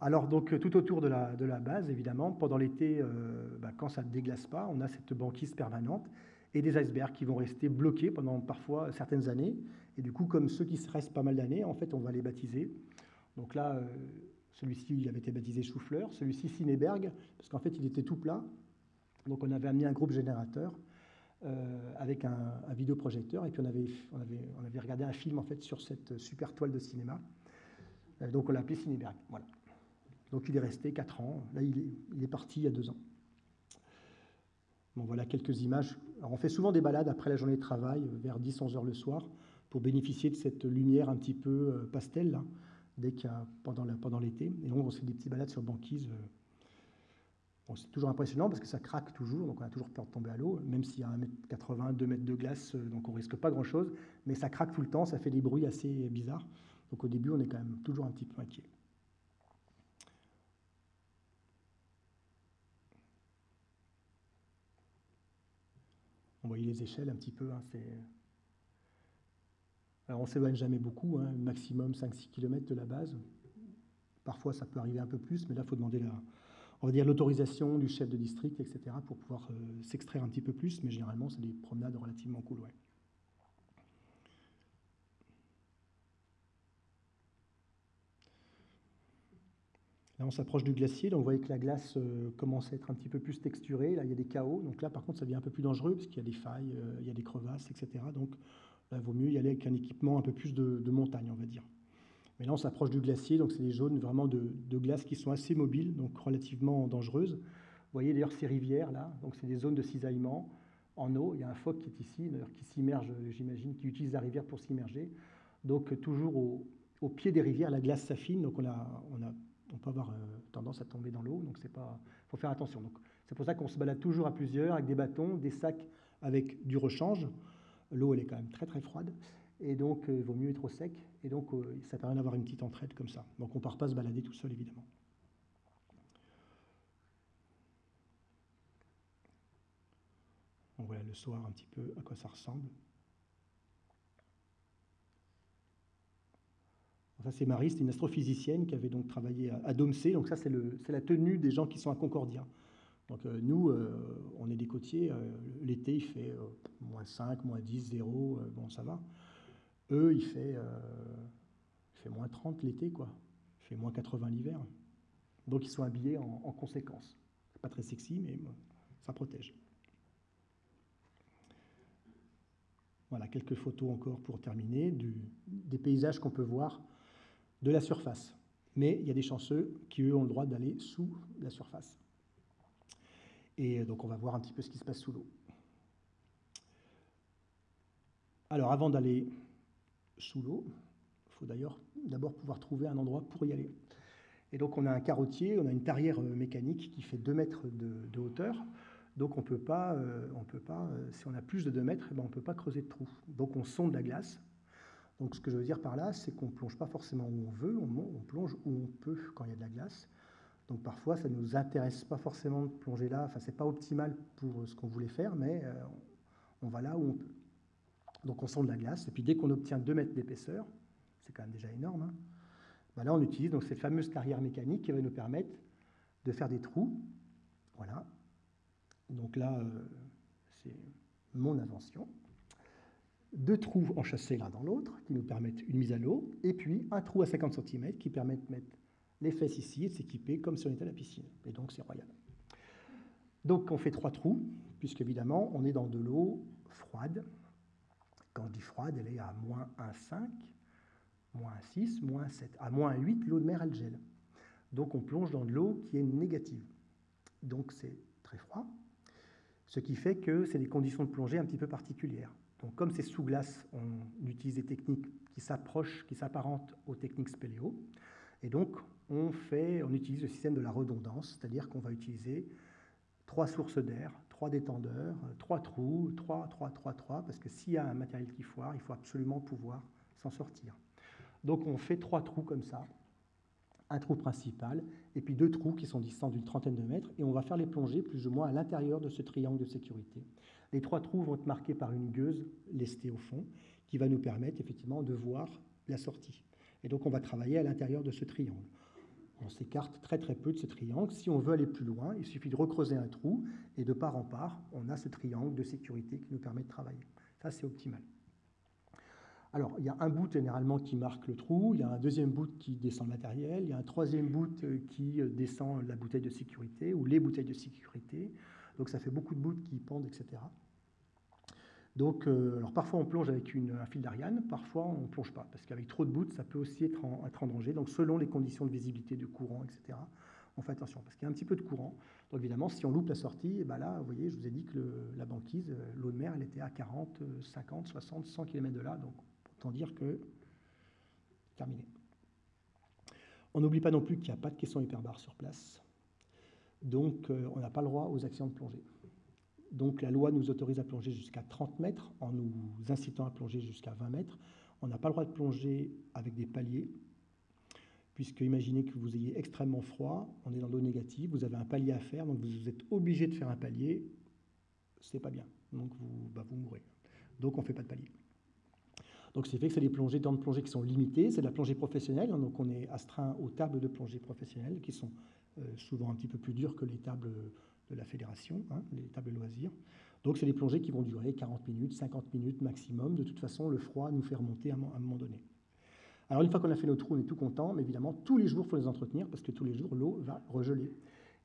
[SPEAKER 1] Alors, donc, tout autour de la, de la base, évidemment, pendant l'été, euh, bah, quand ça ne déglace pas, on a cette banquise permanente et des icebergs qui vont rester bloqués pendant parfois certaines années. Et du coup, comme ceux qui restent pas mal d'années, en fait, on va les baptiser. Donc là, euh, celui-ci, il avait été baptisé Chou-Fleur. Celui-ci, Cinéberg, parce qu'en fait, il était tout plat. Donc, on avait amené un groupe générateur euh, avec un, vidéoprojecteur. Et puis, on avait, on, avait, on avait regardé un film, en fait, sur cette super toile de cinéma. donc, on l'a appelé Cinéberg. Voilà. Donc il est resté 4 ans. Là, il est, parti il y a 2 ans. Bon, voilà quelques images. on fait souvent des balades après la journée de travail, vers 10-11 heures le soir, pour bénéficier de cette lumière un petit peu euh, pastel, dès qu'il pendant l'été. Et donc, on fait des petites balades sur banquise. Euh. c'est toujours impressionnant parce que ça craque toujours, donc on a toujours peur de tomber à l'eau, même s'il y a 1m80, 2 mètres de glace, euh, donc on risque pas grand-chose, mais ça craque tout le temps, ça fait des bruits assez bizarres. Donc au début, on est quand même toujours un petit peu inquiet. On voyait les échelles un petit peu. Hein, Alors on s'éloigne jamais beaucoup, hein, maximum 5-6 km de la base. Parfois ça peut arriver un peu plus, mais là il faut demander l'autorisation du chef de district, etc., pour pouvoir euh, s'extraire un petit peu plus, mais généralement c'est des promenades relativement cool. Là, on s'approche du glacier, donc vous voyez que la glace euh, commence à être un petit peu plus texturée. Là, il y a des chaos. Donc là, par contre, ça devient un peu plus dangereux parce qu'il y a des failles, euh, il y a des crevasses, etc. Donc là, il vaut mieux y aller avec un équipement un peu plus de, montagne, on va dire. Mais là, on s'approche du glacier, donc c'est des zones vraiment de, glace qui sont assez mobiles, donc relativement dangereuses. Vous voyez d'ailleurs ces rivières là, donc c'est des zones de cisaillement en eau. Il y a un phoque qui est ici, d'ailleurs qui s'immerge, j'imagine, qui utilise la rivière pour s'immerger. Donc toujours au, pied des rivières, la glace s'affine, donc on a, on a on peut avoir euh, tendance à tomber dans l'eau, donc il faut faire attention. c'est pour ça qu'on se balade toujours à plusieurs avec des bâtons, des sacs avec du rechange. L'eau elle est quand même très très froide et donc euh, il vaut mieux être au sec et donc euh, ça permet d'avoir une petite entraide comme ça. Donc on ne part pas se balader tout seul évidemment. Voit le soir un petit peu à quoi ça ressemble. C'est Marie, c'est une astrophysicienne qui avait donc travaillé à, Domcé. Donc ça, c'est la tenue des gens qui sont à Concordia. Donc euh, nous, euh, on est des côtiers. Euh, l'été, il fait moins 5, moins 10, 0, bon, ça va. eux, il fait, moins 30 l'été, quoi. Il fait moins 80 l'hiver. Donc ils sont habillés en, en conséquence. Pas très sexy, mais ça protège. Voilà, quelques photos encore pour terminer des paysages qu'on peut voir de la surface. Mais il y a des chanceux qui, eux, ont le droit d'aller sous la surface. Et donc, on va voir un petit peu ce qui se passe sous l'eau. Alors, avant d'aller sous l'eau, il faut d'ailleurs d'abord pouvoir trouver un endroit pour y aller. Et donc, on a un carottier, on a une tarière mécanique qui fait 2 mètres de hauteur. Donc on peut pas, euh, on peut pas euh, si on a plus de 2 mètres, eh ben, on ne peut pas creuser de trou. Donc on sonde la glace. Donc ce que je veux dire par là, c'est qu'on ne plonge pas forcément où on veut, on, plonge où on peut quand il y a de la glace. Donc parfois, ça ne nous intéresse pas forcément de plonger là. Enfin, ce n'est pas optimal pour euh, ce qu'on voulait faire, mais on va là où on peut. Donc on sonde la glace, et puis dès qu'on obtient 2 mètres d'épaisseur, c'est quand même déjà énorme, hein, ben là on utilise donc cette fameuse carrière mécanique qui va nous permettre de faire des trous. Voilà, donc là, euh, c'est mon invention. Deux trous enchâssés l'un dans l'autre qui nous permettent une mise à l'eau, et puis un trou à 50 cm qui permet de mettre les fesses ici et de s'équiper comme si on était à la piscine. Et donc c'est royal. Donc on fait trois trous, puisque évidemment on est dans de l'eau froide. Quand je dis froide, elle est à moins 1,5, moins 6, moins 7. À moins 8, l'eau de mer, elle gèle. Donc on plonge dans de l'eau qui est négative. Donc c'est très froid. Ce qui fait que c'est des conditions de plongée un petit peu particulières. Donc, comme c'est sous glace, on utilise des techniques qui s'approchent, qui s'apparentent aux techniques spéléo. Et donc, on, fait, on utilise le système de la redondance, c'est-à-dire qu'on va utiliser trois sources d'air, trois détendeurs, trois trous, trois, trois, trois, trois, parce que s'il y a un matériel qui foire, il faut absolument pouvoir s'en sortir. Donc, on fait trois trous comme ça, un trou principal, et puis deux trous qui sont distants d'une trentaine de mètres, et on va faire les plongées plus ou moins à l'intérieur de ce triangle de sécurité. Les trois trous vont être marqués par une gueuse lestée au fond, qui va nous permettre effectivement de voir la sortie. Et donc on va travailler à l'intérieur de ce triangle. On s'écarte très très peu de ce triangle. Si on veut aller plus loin, il suffit de recreuser un trou, et de part en part, on a ce triangle de sécurité qui nous permet de travailler. Ça, c'est optimal. Alors, il y a un bout généralement qui marque le trou, il y a un deuxième bout qui descend le matériel, il y a un troisième bout euh, qui euh, descend la bouteille de sécurité ou les bouteilles de sécurité. Donc, ça fait beaucoup de bouts qui pendent, etc. Donc, euh, alors parfois on plonge avec un fil d'Ariane, parfois on ne plonge pas, parce qu'avec trop de bouts, ça peut aussi être en, danger. Donc, selon les conditions de visibilité, de courant, etc., on fait attention, parce qu'il y a un petit peu de courant. Donc, évidemment, si on loupe la sortie, et ben là, vous voyez, je vous ai dit que la banquise, l'eau de mer, elle était à 40, 50, 60, 100 km de là, donc Autant dire que terminé. On n'oublie pas non plus qu'il n'y a pas de caisson hyperbare sur place. Donc, euh, on n'a pas le droit aux accidents de plongée. Donc, la loi nous autorise à plonger jusqu'à 30 mètres en nous incitant à plonger jusqu'à 20 mètres. On n'a pas le droit de plonger avec des paliers, puisque imaginez que vous ayez extrêmement froid, on est dans l'eau négative, vous avez un palier à faire, donc vous êtes obligé de faire un palier, c'est pas bien, donc vous, bah, mourrez. Donc on ne fait pas de palier. Donc, c'est fait que c'est des plongées, temps de plongée qui sont limitées. C'est de la plongée professionnelle, hein, donc on est astreint aux tables de plongée professionnelles qui sont souvent un petit peu plus dures que les tables de la fédération, hein, les tables loisirs. Donc, c'est des plongées qui vont durer 40 minutes, 50 minutes maximum. De toute façon, le froid nous fait remonter à un moment donné. Alors, une fois qu'on a fait nos trous, on est tout content, mais évidemment, tous les jours, il faut les entretenir parce que tous les jours, l'eau va regeler.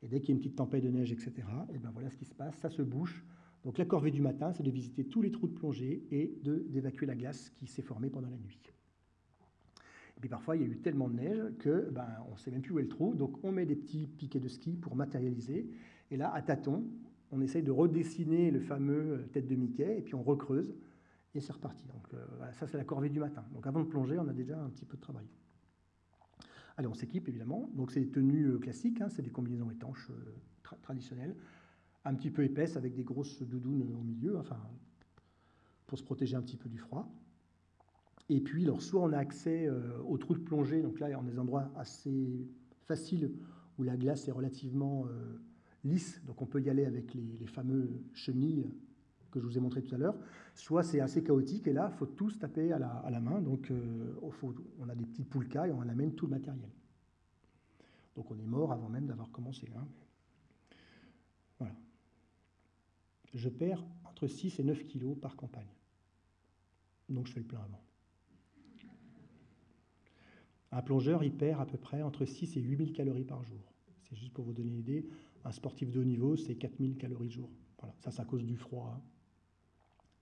[SPEAKER 1] Et dès qu'il y a une petite tempête de neige, etc., et ben voilà ce qui se passe, ça se bouche, donc la corvée du matin, c'est de visiter tous les trous de plongée et d'évacuer la glace qui s'est formée pendant la nuit. Et puis parfois, il y a eu tellement de neige que ben, on ne sait même plus où est le trou, donc on met des petits piquets de ski pour matérialiser. Et là, à tâtons, on essaye de redessiner le fameux euh, tête de Mickey, et puis on recreuse, et c'est reparti. Donc euh, ça, c'est la corvée du matin. Donc avant de plonger, on a déjà un petit peu de travail. Allez, on s'équipe évidemment. Donc c'est des tenues euh, classiques, hein, c'est des combinaisons étanches traditionnelles un petit peu épaisse avec des grosses doudounes au milieu, enfin, pour se protéger un petit peu du froid. Et puis, alors, soit on a accès euh, aux trous de plongée, donc là, on a des endroits assez faciles où la glace est relativement euh, lisse, donc on peut y aller avec les, fameux chenilles que je vous ai montré tout à l'heure, soit c'est assez chaotique, et là, il faut tout se taper à la, main, donc euh, on a des petites poulkas et on amène tout le matériel. Donc on est mort avant même d'avoir commencé. Hein. Voilà je perds entre 6 et 9 kilos par campagne. Donc je fais le plein avant. Un plongeur, il perd à peu près entre 6 et 8 000 calories par jour. C'est juste pour vous donner une idée. Un sportif de haut niveau, c'est 4 000 calories jour. Voilà. Ça, c'est à cause du froid.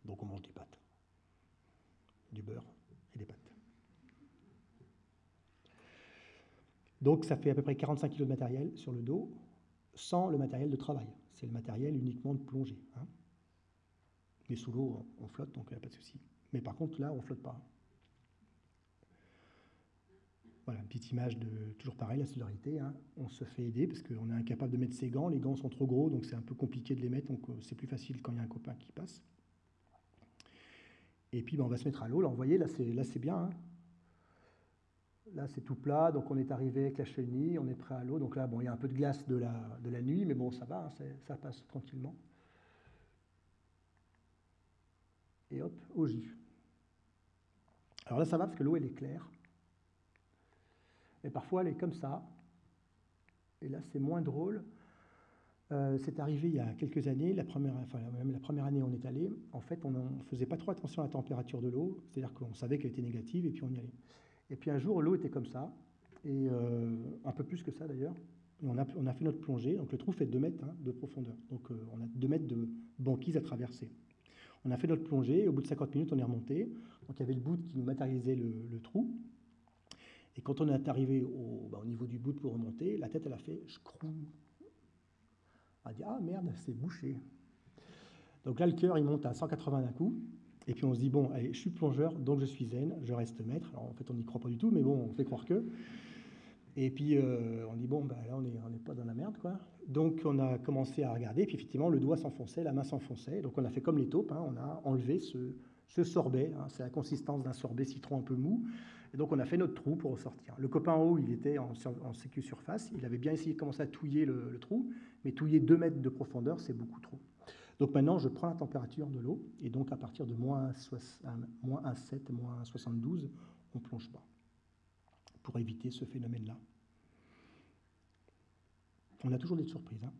[SPEAKER 1] Donc on mange des pâtes, du beurre et des pâtes. Donc ça fait à peu près 45 kg de matériel sur le dos, sans le matériel de travail. C'est le matériel uniquement de plongée. Hein. Mais sous l'eau, on flotte, donc il n'y a pas de souci. Mais par contre, là, on ne flotte pas. Voilà, une petite image de toujours pareil, la solidarité. Hein. On se fait aider parce qu'on est incapable de mettre ses gants. Les gants sont trop gros, donc c'est un peu compliqué de les mettre. Donc euh, c'est plus facile quand il y a un copain qui passe. Et puis ben, on va se mettre à l'eau. Là, vous voyez, là c'est bien. Hein. Là, c'est tout plat, donc on est arrivé avec la chenille, on est prêt à l'eau. Donc là, bon, il y a un peu de glace de la, de la nuit, mais bon, ça va, hein, ça passe tranquillement. Et hop, au jus. Alors là, ça va parce que l'eau, elle est claire. Et parfois, elle est comme ça. Et là, c'est moins drôle. Euh, c'est arrivé il y a quelques années, la première, enfin, la première année on est allé, en fait, on ne faisait pas trop attention à la température de l'eau, c'est-à-dire qu'on savait qu'elle était négative et puis on y allait. Et puis un jour, l'eau était comme ça, et euh, un peu plus que ça d'ailleurs. On a, fait notre plongée, donc le trou fait 2 mètres hein, de profondeur, donc euh, on a 2 mètres de banquise à traverser. On a fait notre plongée, au bout de 50 minutes, on est remonté. Donc il y avait le bout qui nous matérialisait le, trou. Et quand on est arrivé au, bah, au, niveau du bout pour remonter, la tête, elle a fait scrou. Elle a dit Ah merde, c'est bouché. Donc là, le cœur, il monte à 180 d'un coup. Et puis on se dit, bon, allez, je suis plongeur, donc je suis zen, je reste maître. Alors en fait, on n'y croit pas du tout, mais bon, on fait croire que. Et puis euh, on dit, bon, ben, là, on n'est on pas dans la merde, quoi. Donc on a commencé à regarder, puis effectivement, le doigt s'enfonçait, la main s'enfonçait. Donc on a fait comme les taupes, hein, on a enlevé ce, sorbet, hein, c'est la consistance d'un sorbet citron un peu mou. Et donc on a fait notre trou pour ressortir. Le copain en haut, il était en, en sécu surface, il avait bien essayé de commencer à touiller le, trou, mais touiller 2 mètres de profondeur, c'est beaucoup trop. Donc maintenant, je prends la température de l'eau, et donc à partir de moins 1,7, moins 72, on ne plonge pas, pour éviter ce phénomène-là. On a toujours des surprises. Hein.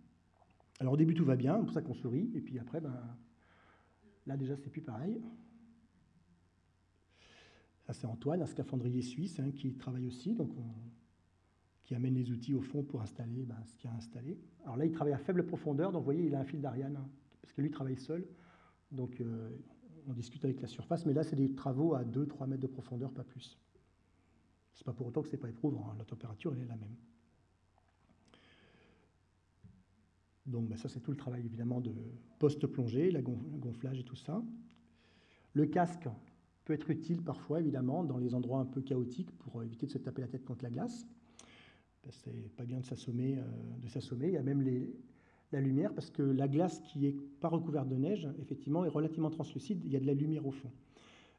[SPEAKER 1] Alors au début, tout va bien, c'est pour ça qu'on sourit, et puis après, ben, là déjà, c'est plus pareil. Ça, c'est Antoine, un scaphandrier suisse, hein, qui travaille aussi, donc qui amène les outils au fond pour installer ben, ce qu'il a installé. Alors là, il travaille à faible profondeur, donc vous voyez, il a un fil d'Ariane hein, parce que lui travaille seul. Donc euh, on discute avec la surface, mais là c'est des travaux à 2-3 mètres de profondeur, pas plus. C'est pas pour autant que c'est pas éprouvant, hein. la température elle est la même. Donc ben, ça c'est tout le travail évidemment de post-plongée, la gonflage et tout ça. Le casque peut être utile parfois évidemment dans les endroits un peu chaotiques pour éviter de se taper la tête contre la glace. C'est pas bien de s'assommer. Euh, de s'assommer. Il y a même la lumière parce que la glace qui est pas recouverte de neige, effectivement, est relativement translucide. Il y a de la lumière au fond.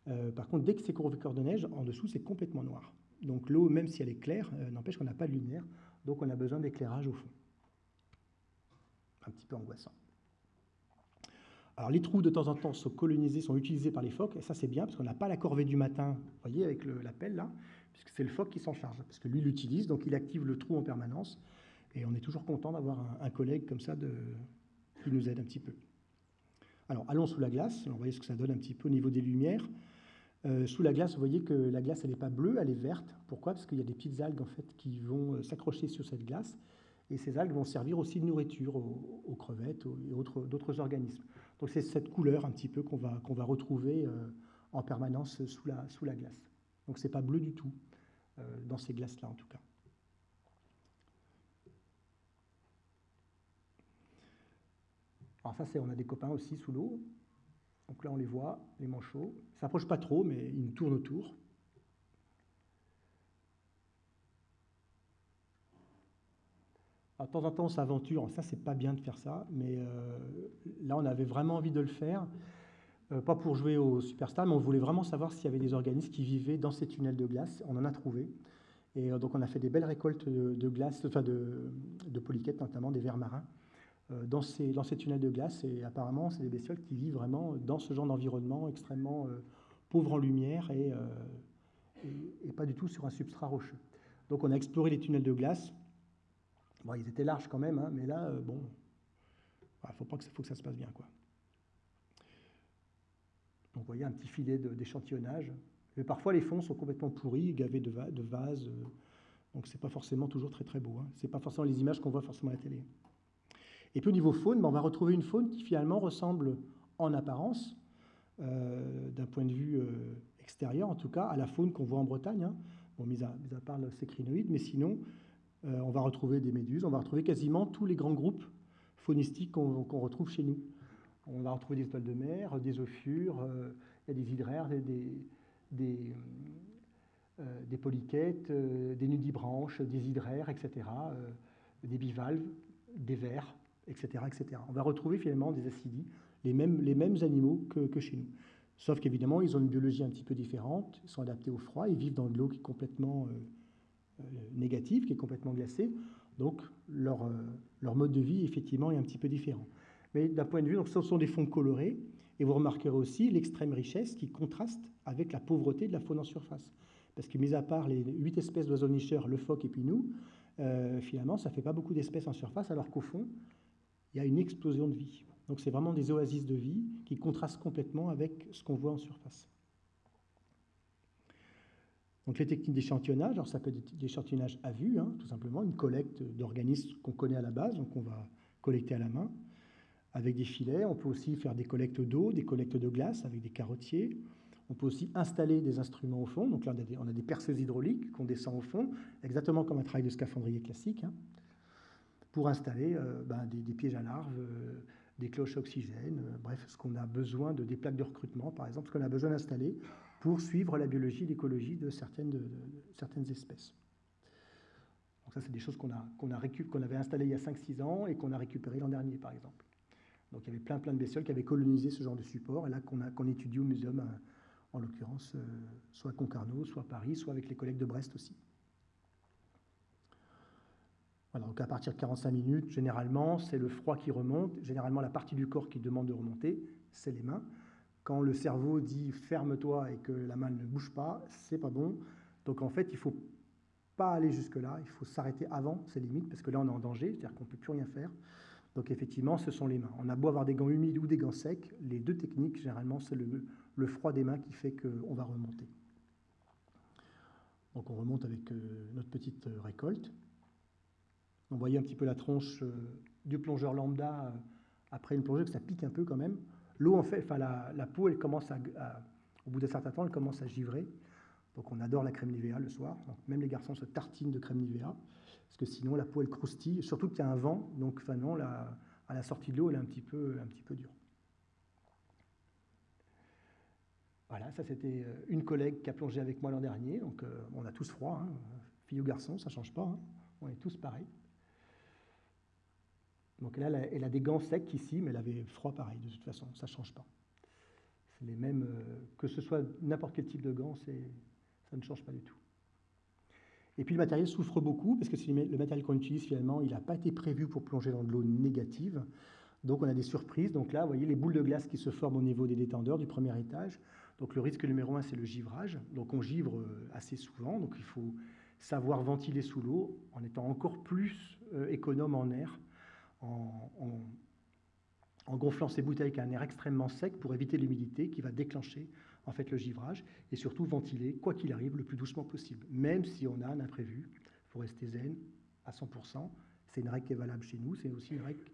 [SPEAKER 1] Euh, par contre, dès que c'est recouvert de neige, en dessous, c'est complètement noir. Donc l'eau, même si elle est claire, euh, n'empêche qu'on n'a pas de lumière. Donc on a besoin d'éclairage au fond. Un petit peu angoissant. Alors les trous de temps en temps sont colonisés, sont utilisés par les phoques, et ça c'est bien parce qu'on n'a pas la corvée du matin, vous voyez, avec la pelle là, puisque c'est le phoque qui s'en charge, parce que lui l'utilise, donc il active le trou en permanence. Et on est toujours content d'avoir un, collègue comme ça qui nous aide un petit peu. Alors, allons sous la glace. Vous voyez ce que ça donne un petit peu au niveau des lumières. Euh, sous la glace, vous voyez que la glace, elle n'est pas bleue, elle est verte. Pourquoi? Parce qu'il y a des petites algues en fait, qui vont euh, s'accrocher sur cette glace. Et ces algues vont servir aussi de nourriture aux, crevettes et autres, d'autres organismes. Donc c'est cette couleur un petit peu qu'on va, va retrouver euh, en permanence sous la, sous la glace. Donc c'est pas bleu du tout, dans ces glaces-là en tout cas. Alors ça, c'est on a des copains aussi sous l'eau. Donc là, on les voit, les manchots. Ils ne s'approchent pas trop, mais ils nous tournent autour. De temps en temps, on s'aventure. Ça, c'est pas bien de faire ça, mais euh, là, on avait vraiment envie de le faire. Euh, pas pour jouer au Superstar, mais on voulait vraiment savoir s'il y avait des organismes qui vivaient dans ces tunnels de glace. On en a trouvé. Et euh, donc, on a fait des belles récoltes de, glace, enfin de, de polyquettes, notamment des vers marins. Dans ces, tunnels de glace. Et apparemment, c'est des bestioles qui vivent vraiment dans ce genre d'environnement extrêmement pauvre en lumière et, pas du tout sur un substrat rocheux. Donc on a exploré les tunnels de glace. Bon, ils étaient larges quand même, hein, mais là, bon, il faut, pas que, faut que ça se passe bien. Quoi. Donc vous voyez un petit filet d'échantillonnage. Mais parfois, les fonds sont complètement pourris, gavés de, vases. Donc, donc, c'est pas forcément toujours très très beau. Hein. C'est pas forcément les images qu'on voit forcément à la télé. Et puis au niveau faune, ben, on va retrouver une faune qui finalement ressemble en apparence, d'un point de vue extérieur en tout cas, à la faune qu'on voit en Bretagne. Hein. Bon, mis à, part le sécrinoïde, mais sinon, euh, on va retrouver des méduses, on va retrouver quasiment tous les grands groupes faunistiques qu'on retrouve chez nous. On va retrouver des étoiles de mer, des ophiures, euh, il y a des hydraires, des, des, euh, des polychètes, des nudibranches, des hydraires, etc., des bivalves, des vers, etc., etc. On va retrouver finalement des acidies, les mêmes, les mêmes animaux que, que chez nous. Sauf qu'évidemment, ils ont une biologie un petit peu différente, ils sont adaptés au froid, ils vivent dans de l'eau qui est complètement euh, négative, qui est complètement glacée. Donc leur, euh, leur, mode de vie, effectivement, est un petit peu différent. Mais d'un point de vue, donc, ce sont des fonds colorés, et vous remarquerez aussi l'extrême richesse qui contraste avec la pauvreté de la faune en surface. Parce que, mis à part les huit espèces d'oiseaux nicheurs, le phoque et puis nous, euh, finalement, ça ne fait pas beaucoup d'espèces en surface, alors qu'au fond, il y a une explosion de vie. Donc, c'est vraiment des oasis de vie qui contrastent complètement avec ce qu'on voit en surface. Donc les techniques d'échantillonnage, alors ça peut être d'échantillonnage à vue, hein, tout simplement, une collecte d'organismes qu'on connaît à la base, donc on va collecter à la main avec des filets. On peut aussi faire des collectes d'eau, des collectes de glace avec des carottiers. On peut aussi installer des instruments au fond. Donc là, on a des, perceuses hydrauliques qu'on descend au fond, exactement comme un travail de scaphandrier classique, hein, pour installer euh, ben, des, pièges à larves, euh, des cloches oxygène, euh, bref, ce qu'on a besoin de des plaques de recrutement, par exemple, ce qu'on a besoin d'installer pour suivre la biologie, l'écologie de certaines, espèces. Donc ça, c'est des choses qu'on avait installées il y a 5-6 ans et qu'on a récupérées l'an dernier, par exemple. Donc il y avait plein, plein de bestioles qui avaient colonisé ce genre de support, et là qu'on, étudie au muséum, euh, en l'occurrence, euh, soit à Concarneau, soit à Paris, soit avec les collègues de Brest aussi. Voilà, donc à partir de 45 minutes, généralement, c'est le froid qui remonte. Généralement, la partie du corps qui demande de remonter, c'est les mains. Quand le cerveau dit ferme-toi et que la main ne bouge pas, c'est pas bon. Donc en fait, il faut pas aller jusque-là, il faut s'arrêter avant ces limites, parce que là on est en danger, c'est-à-dire qu'on ne peut plus rien faire. Donc effectivement, ce sont les mains. On a beau avoir des gants humides ou des gants secs, les deux techniques, généralement, c'est le, froid des mains qui fait qu'on va remonter. Donc on remonte avec euh, notre petite euh, récolte. On voyait un petit peu la tronche euh, du plongeur lambda après une plongée, que ça pique un peu quand même. L'eau, en fait, la, peau, elle commence à, au bout d'un certain temps, elle commence à givrer. Donc on adore la crème Nivea le soir. Même les garçons se tartinent de crème Nivea, parce que sinon la peau, elle croustille, surtout qu'il y a un vent. Donc non, à la sortie de l'eau, elle est un petit peu, un petit peu dure. Voilà, ça c'était euh, une collègue qui a plongé avec moi l'an dernier. Donc euh, on a tous froid, hein. fille ou garçon, ça ne change pas. Hein. On est tous pareils. Donc là, elle a, des gants secs ici, mais elle avait froid pareil, de toute façon, ça ne change pas. C'est les mêmes, euh, que ce soit n'importe quel type de gants, ça ne change pas du tout. Et puis le matériel souffre beaucoup, parce que le matériel qu'on utilise finalement, il n'a pas été prévu pour plonger dans de l'eau négative. Donc on a des surprises. Donc là, vous voyez les boules de glace qui se forment au niveau des détendeurs du premier étage. Donc le risque numéro un, c'est le givrage. Donc on givre euh, assez souvent. Donc il faut savoir ventiler sous l'eau en étant encore plus euh, économe en air en, gonflant ces bouteilles avec un air extrêmement sec pour éviter l'humidité qui va déclencher en fait le givrage et surtout ventiler, quoi qu'il arrive, le plus doucement possible. Même si on a un imprévu, il faut rester zen à 100%. C'est une règle qui est valable chez nous, c'est aussi une règle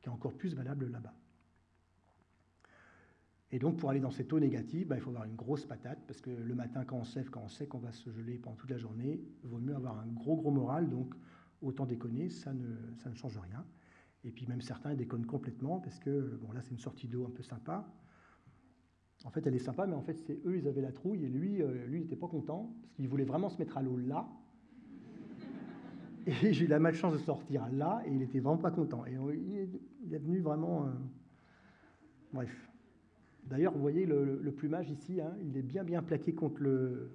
[SPEAKER 1] qui est encore plus valable là-bas. Et donc, pour aller dans cette eau négative, bah, il faut avoir une grosse patate, parce que le matin, quand on sait, quand on sait qu'on va se geler pendant toute la journée, il vaut mieux avoir un gros, gros moral. Donc, autant déconner, ça ne, ça ne change rien. Et puis même certains déconnent complètement parce que, bon là c'est une sortie d'eau un peu sympa. En fait elle est sympa, mais en fait c'est eux, ils avaient la trouille et lui, euh, lui il n'était pas content parce qu'il voulait vraiment se mettre à l'eau là. Et j'ai eu la malchance de sortir là et il était vraiment pas content. Et il est venu vraiment... Euh, bref. D'ailleurs, vous voyez le, plumage ici, hein, il est bien bien plaqué contre le...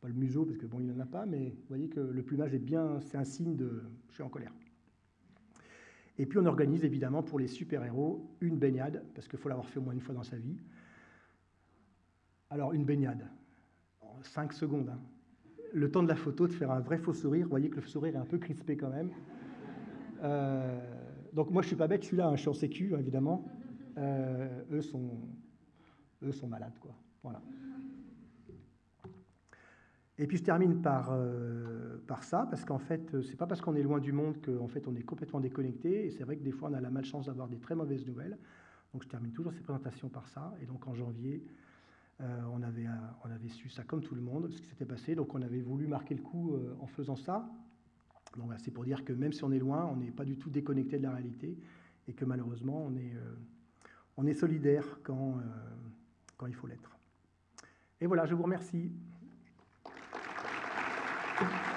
[SPEAKER 1] Pas le museau, parce que bon, il n'en a pas, mais vous voyez que le plumage est bien... C'est un signe de... Je suis en colère. Et puis on organise évidemment pour les super-héros une baignade, parce qu'il faut l'avoir fait au moins une fois dans sa vie. Alors une baignade, en 5 secondes. Hein. Le temps de la photo, de faire un vrai faux sourire. Vous voyez que le sourire est un peu crispé quand même. Euh, donc moi je suis pas bête, je suis là, hein, je suis en sécu évidemment. Euh, eux, sont, eux sont malades quoi. Voilà. Et puis je termine par, euh, par ça, parce qu'en fait, c'est pas parce qu'on est loin du monde qu'en fait on est complètement déconnecté. Et c'est vrai que des fois on a la malchance d'avoir des très mauvaises nouvelles. Donc je termine toujours ces présentations par ça. Et donc en janvier, euh, on, avait, on avait su ça comme tout le monde, ce qui s'était passé. Donc on avait voulu marquer le coup euh, en faisant ça. Donc c'est pour dire que même si on est loin, on n'est pas du tout déconnecté de la réalité et que malheureusement on est, on est solidaire quand, quand il faut l'être. Et voilà, je vous remercie. Thank you.